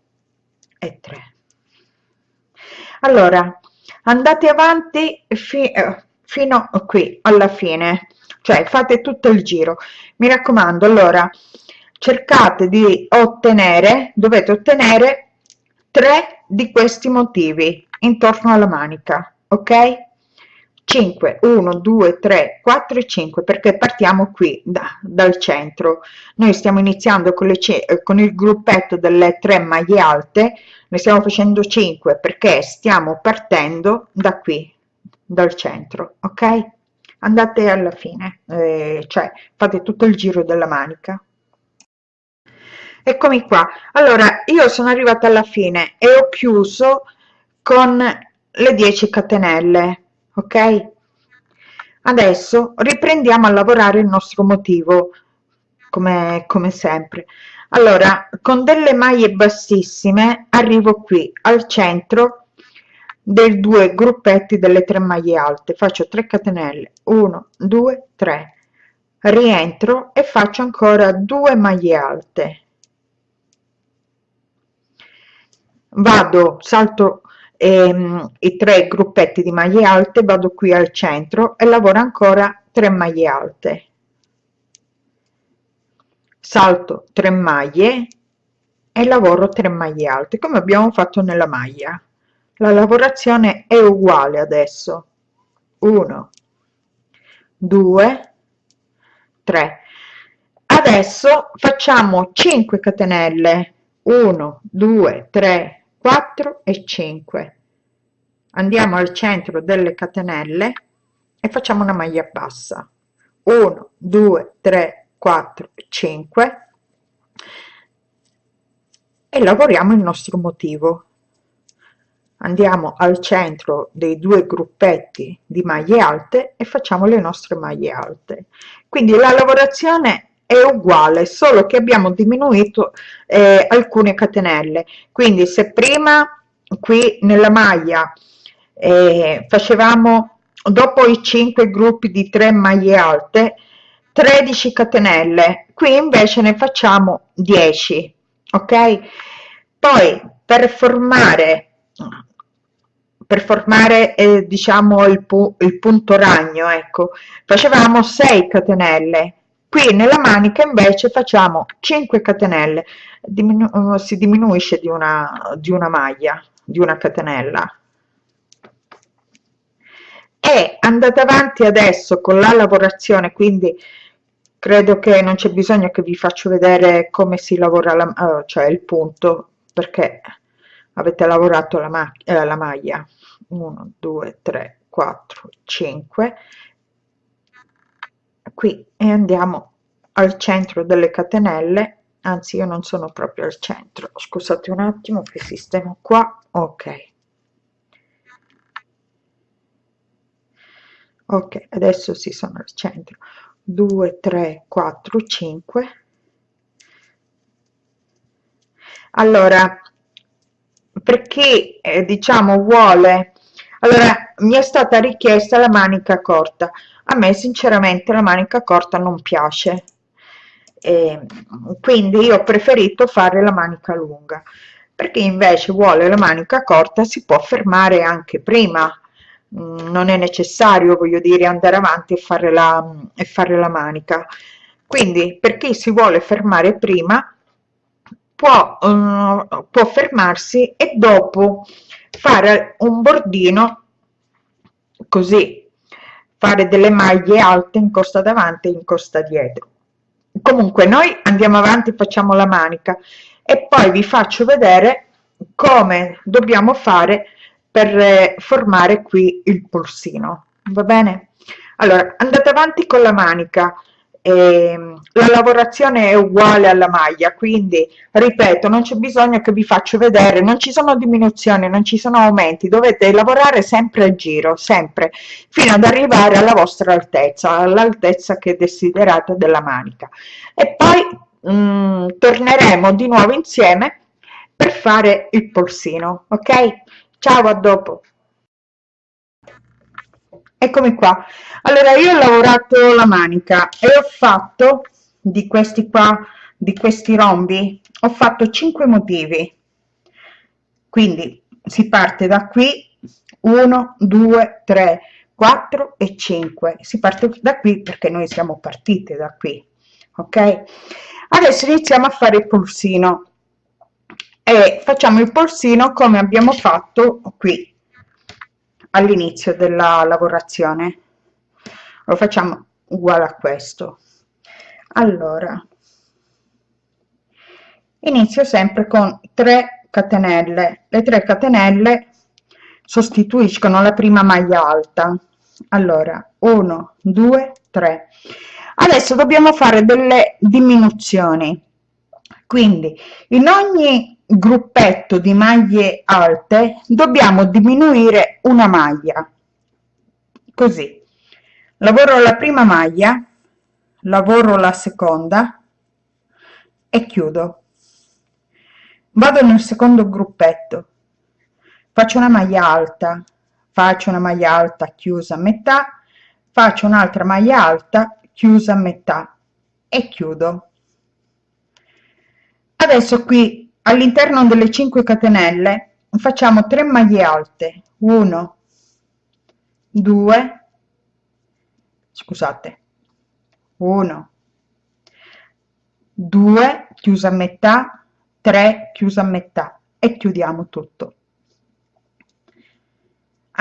e 3 allora andate avanti fi eh, fino qui alla fine. Cioè fate tutto il giro. Mi raccomando allora cercate di ottenere dovete ottenere tre di questi motivi intorno alla manica ok 5 1 2 3 4 e 5 perché partiamo qui da, dal centro. Noi stiamo iniziando con, le, con il gruppetto delle tre maglie alte ne stiamo facendo 5 perché stiamo partendo da qui dal centro ok? Andate alla fine eh, cioè fate tutto il giro della manica. Eccomi qua. Allora io sono arrivata alla fine e ho chiuso con le 10 catenelle ok? Adesso riprendiamo a lavorare il nostro motivo come come sempre. Allora con delle maglie bassissime arrivo qui al centro dei due gruppetti delle tre maglie alte. Faccio 3 catenelle. 1 2 3 rientro e faccio ancora due maglie alte. Vado salto ehm, i tre gruppetti di maglie alte vado qui al centro e lavoro ancora 3 maglie alte. Salto 3 maglie e lavoro 3 maglie alte come abbiamo fatto nella maglia. La lavorazione è uguale adesso. 1 2 3 adesso facciamo 5 catenelle. 1 2 3 4 e 5 andiamo al centro delle catenelle e facciamo una maglia bassa. 1 2 3 4 5 e lavoriamo il nostro motivo. Andiamo al centro dei due gruppetti di maglie alte e facciamo le nostre maglie alte. Quindi la lavorazione è uguale solo che abbiamo diminuito eh, alcune catenelle. Quindi se prima qui nella maglia eh, facevamo dopo i 5 gruppi di 3 maglie alte 13 catenelle. Qui invece ne facciamo 10 ok? Poi per formare per formare eh, diciamo il, pu il punto ragno ecco facevamo 6 catenelle qui nella manica invece facciamo 5 catenelle Diminu si diminuisce di una di una maglia di una catenella. E andate avanti adesso con la lavorazione quindi credo che non c'è bisogno che vi faccio vedere come si lavora la, uh, cioè il punto perché avete lavorato la, ma eh, la maglia. 1 2 3 4 5 qui e andiamo al centro delle catenelle. Anzi io non sono proprio al centro. Scusate un attimo che sistemo qua. Ok. Ok adesso si sono al centro. 2 3 4 5 allora perché eh, diciamo vuole allora mi è stata richiesta la manica corta. A me sinceramente la manica corta non piace. E quindi io ho preferito fare la manica lunga. Perché invece vuole la manica corta si può fermare anche prima. Mm, non è necessario voglio dire andare avanti e fare la, e fare la manica. Quindi per chi si vuole fermare prima può, uh, può fermarsi e dopo fare un bordino così fare delle maglie alte in costa davanti e in costa dietro. Comunque noi andiamo avanti facciamo la manica e poi vi faccio vedere come dobbiamo fare per eh, formare qui il polsino. Va bene? Allora andate avanti con la manica eh, la lavorazione è uguale alla maglia quindi ripeto non c'è bisogno che vi faccio vedere non ci sono diminuzioni non ci sono aumenti dovete lavorare sempre a giro sempre fino ad arrivare alla vostra altezza all'altezza che desiderate della manica. E poi mh, mm, torneremo di nuovo insieme per fare il polsino ok? Ciao a dopo eccomi qua. Allora io ho lavorato la manica e ho fatto di questi qua di questi rombi ho fatto 5 motivi. Quindi si parte da qui 1 2 3 4 e 5 si parte da qui perché noi siamo partite da qui ok? Adesso iniziamo a fare il polsino. E facciamo il polsino come abbiamo fatto qui all'inizio della lavorazione. Lo facciamo uguale a questo. Allora inizio sempre con 3 catenelle. Le 3 catenelle sostituiscono la prima maglia alta. Allora 1 2 3 adesso dobbiamo fare delle diminuzioni. Quindi in ogni gruppetto di maglie alte dobbiamo diminuire una maglia. Così. Lavoro la prima maglia lavoro la seconda e chiudo. Vado nel secondo gruppetto. Faccio una maglia alta faccio una maglia alta chiusa a metà faccio un'altra maglia alta chiusa a metà e chiudo. Adesso qui all'interno delle 5 catenelle facciamo 3 maglie alte. 1 2 scusate 1 2 chiusa a metà 3 chiusa a metà e chiudiamo tutto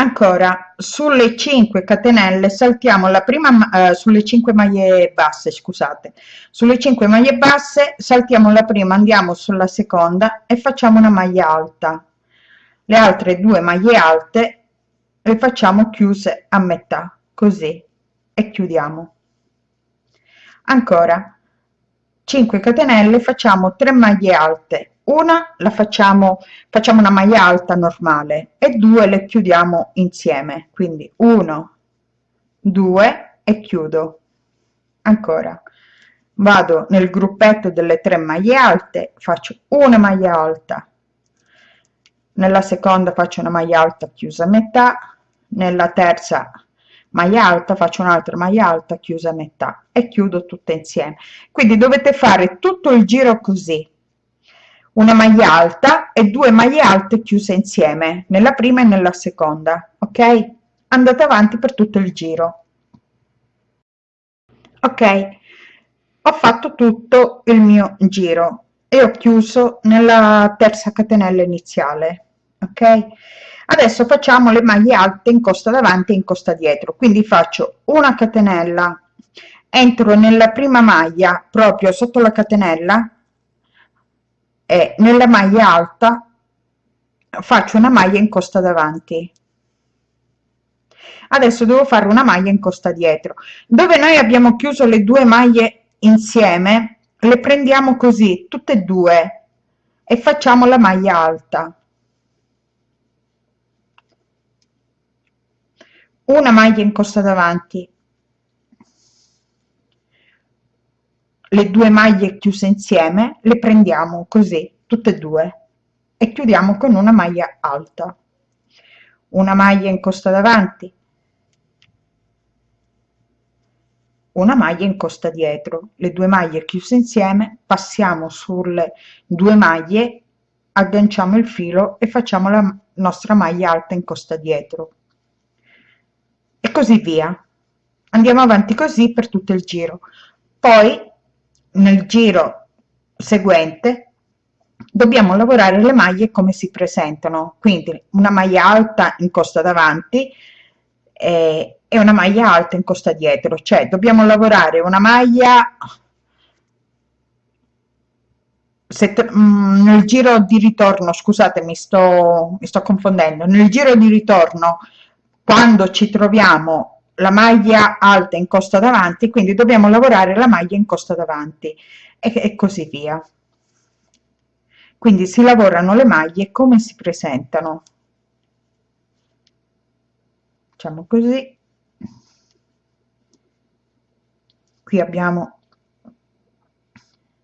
ancora sulle 5 catenelle saltiamo la prima eh, sulle 5 maglie basse scusate. Sulle 5 maglie basse saltiamo la prima andiamo sulla seconda e facciamo una maglia alta. Le altre due maglie alte le facciamo chiuse a metà così e chiudiamo. Ancora 5 catenelle facciamo 3 maglie alte una la facciamo facciamo una maglia alta normale e due le chiudiamo insieme. Quindi 1 2 e chiudo. Ancora. Vado nel gruppetto delle tre maglie alte faccio una maglia alta. Nella seconda faccio una maglia alta chiusa a metà. Nella terza maglia alta faccio un'altra maglia alta chiusa a metà e chiudo tutte insieme. Quindi dovete fare tutto il giro così una maglia alta e due maglie alte chiuse insieme nella prima e nella seconda ok? Andate avanti per tutto il giro. Ok ho fatto tutto il mio giro e ho chiuso nella terza catenella iniziale ok? Adesso facciamo le maglie alte in costa davanti e in costa dietro quindi faccio una catenella entro nella prima maglia proprio sotto la catenella e nella maglia alta faccio una maglia in costa davanti. Adesso devo fare una maglia in costa dietro. Dove noi abbiamo chiuso le due maglie insieme le prendiamo così tutte e due e facciamo la maglia alta. Una maglia in costa davanti le due maglie chiuse insieme le prendiamo così tutte e due e chiudiamo con una maglia alta. Una maglia in costa davanti. Una maglia in costa dietro. Le due maglie chiuse insieme passiamo sulle due maglie agganciamo il filo e facciamo la nostra maglia alta in costa dietro. E così via. Andiamo avanti così per tutto il giro. Poi nel giro seguente dobbiamo lavorare le maglie come si presentano. Quindi una maglia alta in costa davanti eh, e una maglia alta in costa dietro. Cioè dobbiamo lavorare una maglia mm, nel giro di ritorno scusate mi sto mi sto confondendo. Nel giro di ritorno quando ci troviamo la maglia alta in costa davanti quindi dobbiamo lavorare la maglia in costa davanti e, e così via. Quindi si lavorano le maglie come si presentano. Facciamo così. Qui abbiamo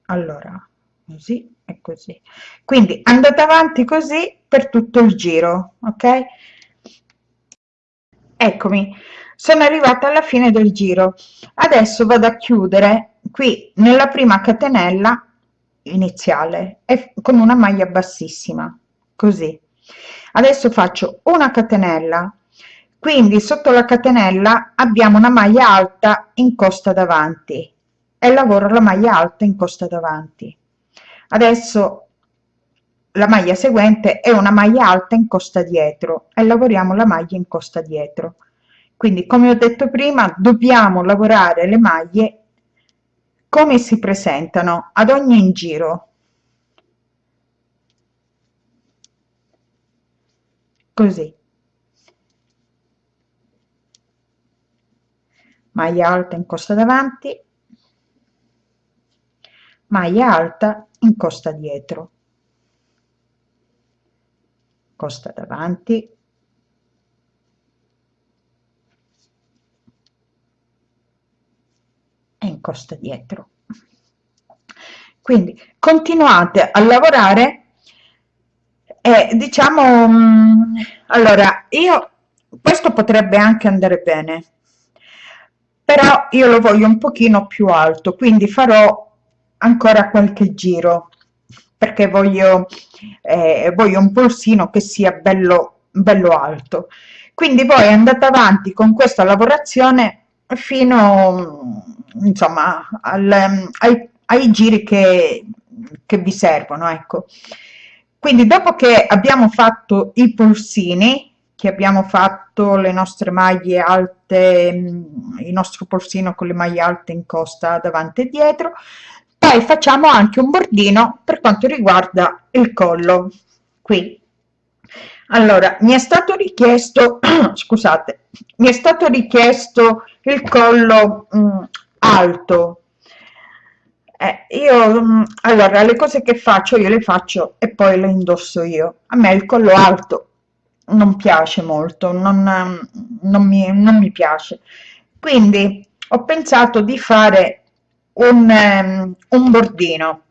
allora così e così. Quindi andate avanti così per tutto il giro ok? Eccomi sono arrivata alla fine del giro. Adesso vado a chiudere qui nella prima catenella iniziale e con una maglia bassissima così. Adesso faccio una catenella. Quindi sotto la catenella abbiamo una maglia alta in costa davanti e lavoro la maglia alta in costa davanti. Adesso la maglia seguente è una maglia alta in costa dietro e lavoriamo la maglia in costa dietro quindi come ho detto prima dobbiamo lavorare le maglie come si presentano ad ogni giro. Così. Maglia alta in costa davanti. Maglia alta in costa dietro. Costa davanti e in costa dietro. Quindi continuate a lavorare e diciamo mm, allora io questo potrebbe anche andare bene però io lo voglio un pochino più alto quindi farò ancora qualche giro perché voglio, eh, voglio un polsino che sia bello, bello alto. Quindi poi andate avanti con questa lavorazione fino insomma al, ai, ai giri che, che vi servono ecco. Quindi dopo che abbiamo fatto i polsini che abbiamo fatto le nostre maglie alte il nostro polsino con le maglie alte in costa davanti e dietro poi facciamo anche un bordino per quanto riguarda il collo qui allora mi è stato richiesto scusate mi è stato richiesto il collo mh, mm, alto. Eh, io mh, mm, allora le cose che faccio io le faccio e poi le indosso io. A me il collo alto non piace molto non, non, mi, non mi piace. Quindi ho pensato di fare un, um, un bordino.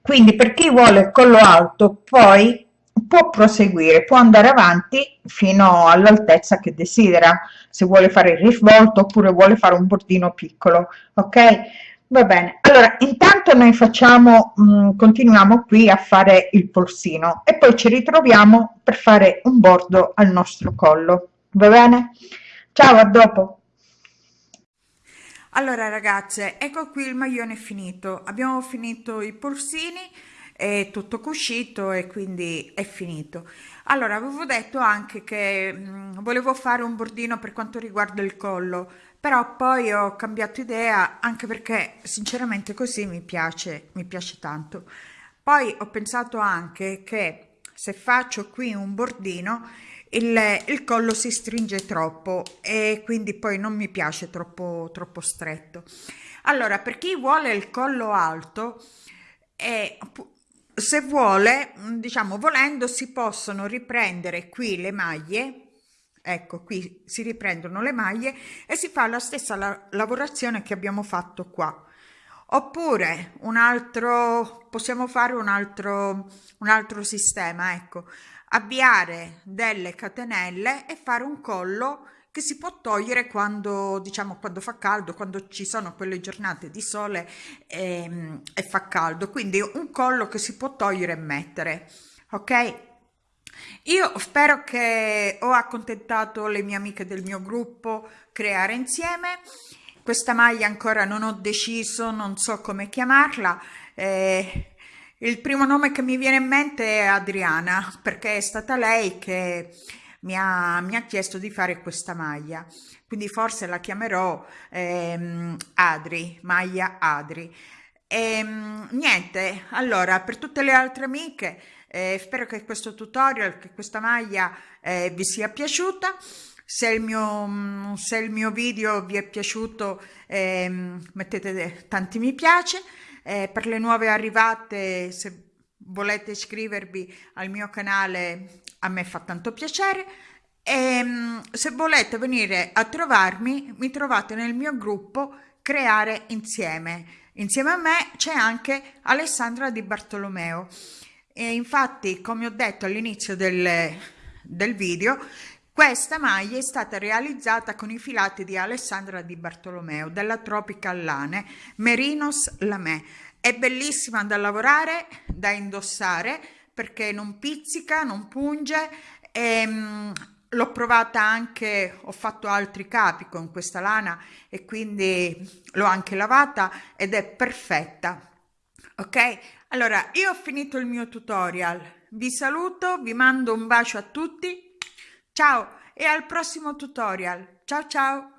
Quindi per chi vuole il collo alto poi può proseguire, può andare avanti fino all'altezza che desidera, se vuole fare il risvolto oppure vuole fare un bordino piccolo, ok? Va bene, allora intanto noi facciamo, mh, mm, continuiamo qui a fare il polsino e poi ci ritroviamo per fare un bordo al nostro collo, va bene? Ciao, a dopo! Allora ragazze, ecco qui il maglione finito, abbiamo finito i polsini, è tutto cuscito e quindi è finito. Allora avevo detto anche che mh, mm, volevo fare un bordino per quanto riguarda il collo però poi ho cambiato idea anche perché sinceramente così mi piace mi piace tanto. Poi ho pensato anche che se faccio qui un bordino il, il collo si stringe troppo e quindi poi non mi piace troppo troppo stretto. Allora per chi vuole il collo alto è se vuole, mm, diciamo volendo, si possono riprendere qui le maglie, ecco qui si riprendono le maglie e si fa la stessa la lavorazione che abbiamo fatto qua. Oppure un altro, possiamo fare un altro, un altro sistema, ecco, avviare delle catenelle e fare un collo che si può togliere quando, diciamo, quando fa caldo, quando ci sono quelle giornate di sole e, ehm, e fa caldo. Quindi un collo che si può togliere e mettere, ok? Io spero che ho accontentato le mie amiche del mio gruppo creare insieme. Questa maglia ancora non ho deciso, non so come chiamarla. Eh, il primo nome che mi viene in mente è Adriana, perché è stata lei che mi ha, mi ha chiesto di fare questa maglia. Quindi forse la chiamerò ehm, Adri, maglia Adri. E, ehm, niente allora per tutte le altre amiche eh, spero che questo tutorial che questa maglia eh, vi sia piaciuta. Se il mio se il mio video vi è piaciuto eh, mettete tanti mi piace. Eh, per le nuove arrivate se volete iscrivervi al mio canale a me fa tanto piacere. E ehm, se volete venire a trovarmi mi trovate nel mio gruppo creare insieme. Insieme a me c'è anche Alessandra Di Bartolomeo. E infatti come ho detto all'inizio del, del video questa maglia è stata realizzata con i filati di Alessandra Di Bartolomeo della Tropical Lane Merinos Lamè è bellissima da lavorare, da indossare perché non pizzica, non punge e um, l'ho provata anche, ho fatto altri capi con questa lana e quindi l'ho anche lavata ed è perfetta. Ok? Allora, io ho finito il mio tutorial. Vi saluto, vi mando un bacio a tutti. Ciao e al prossimo tutorial. Ciao ciao!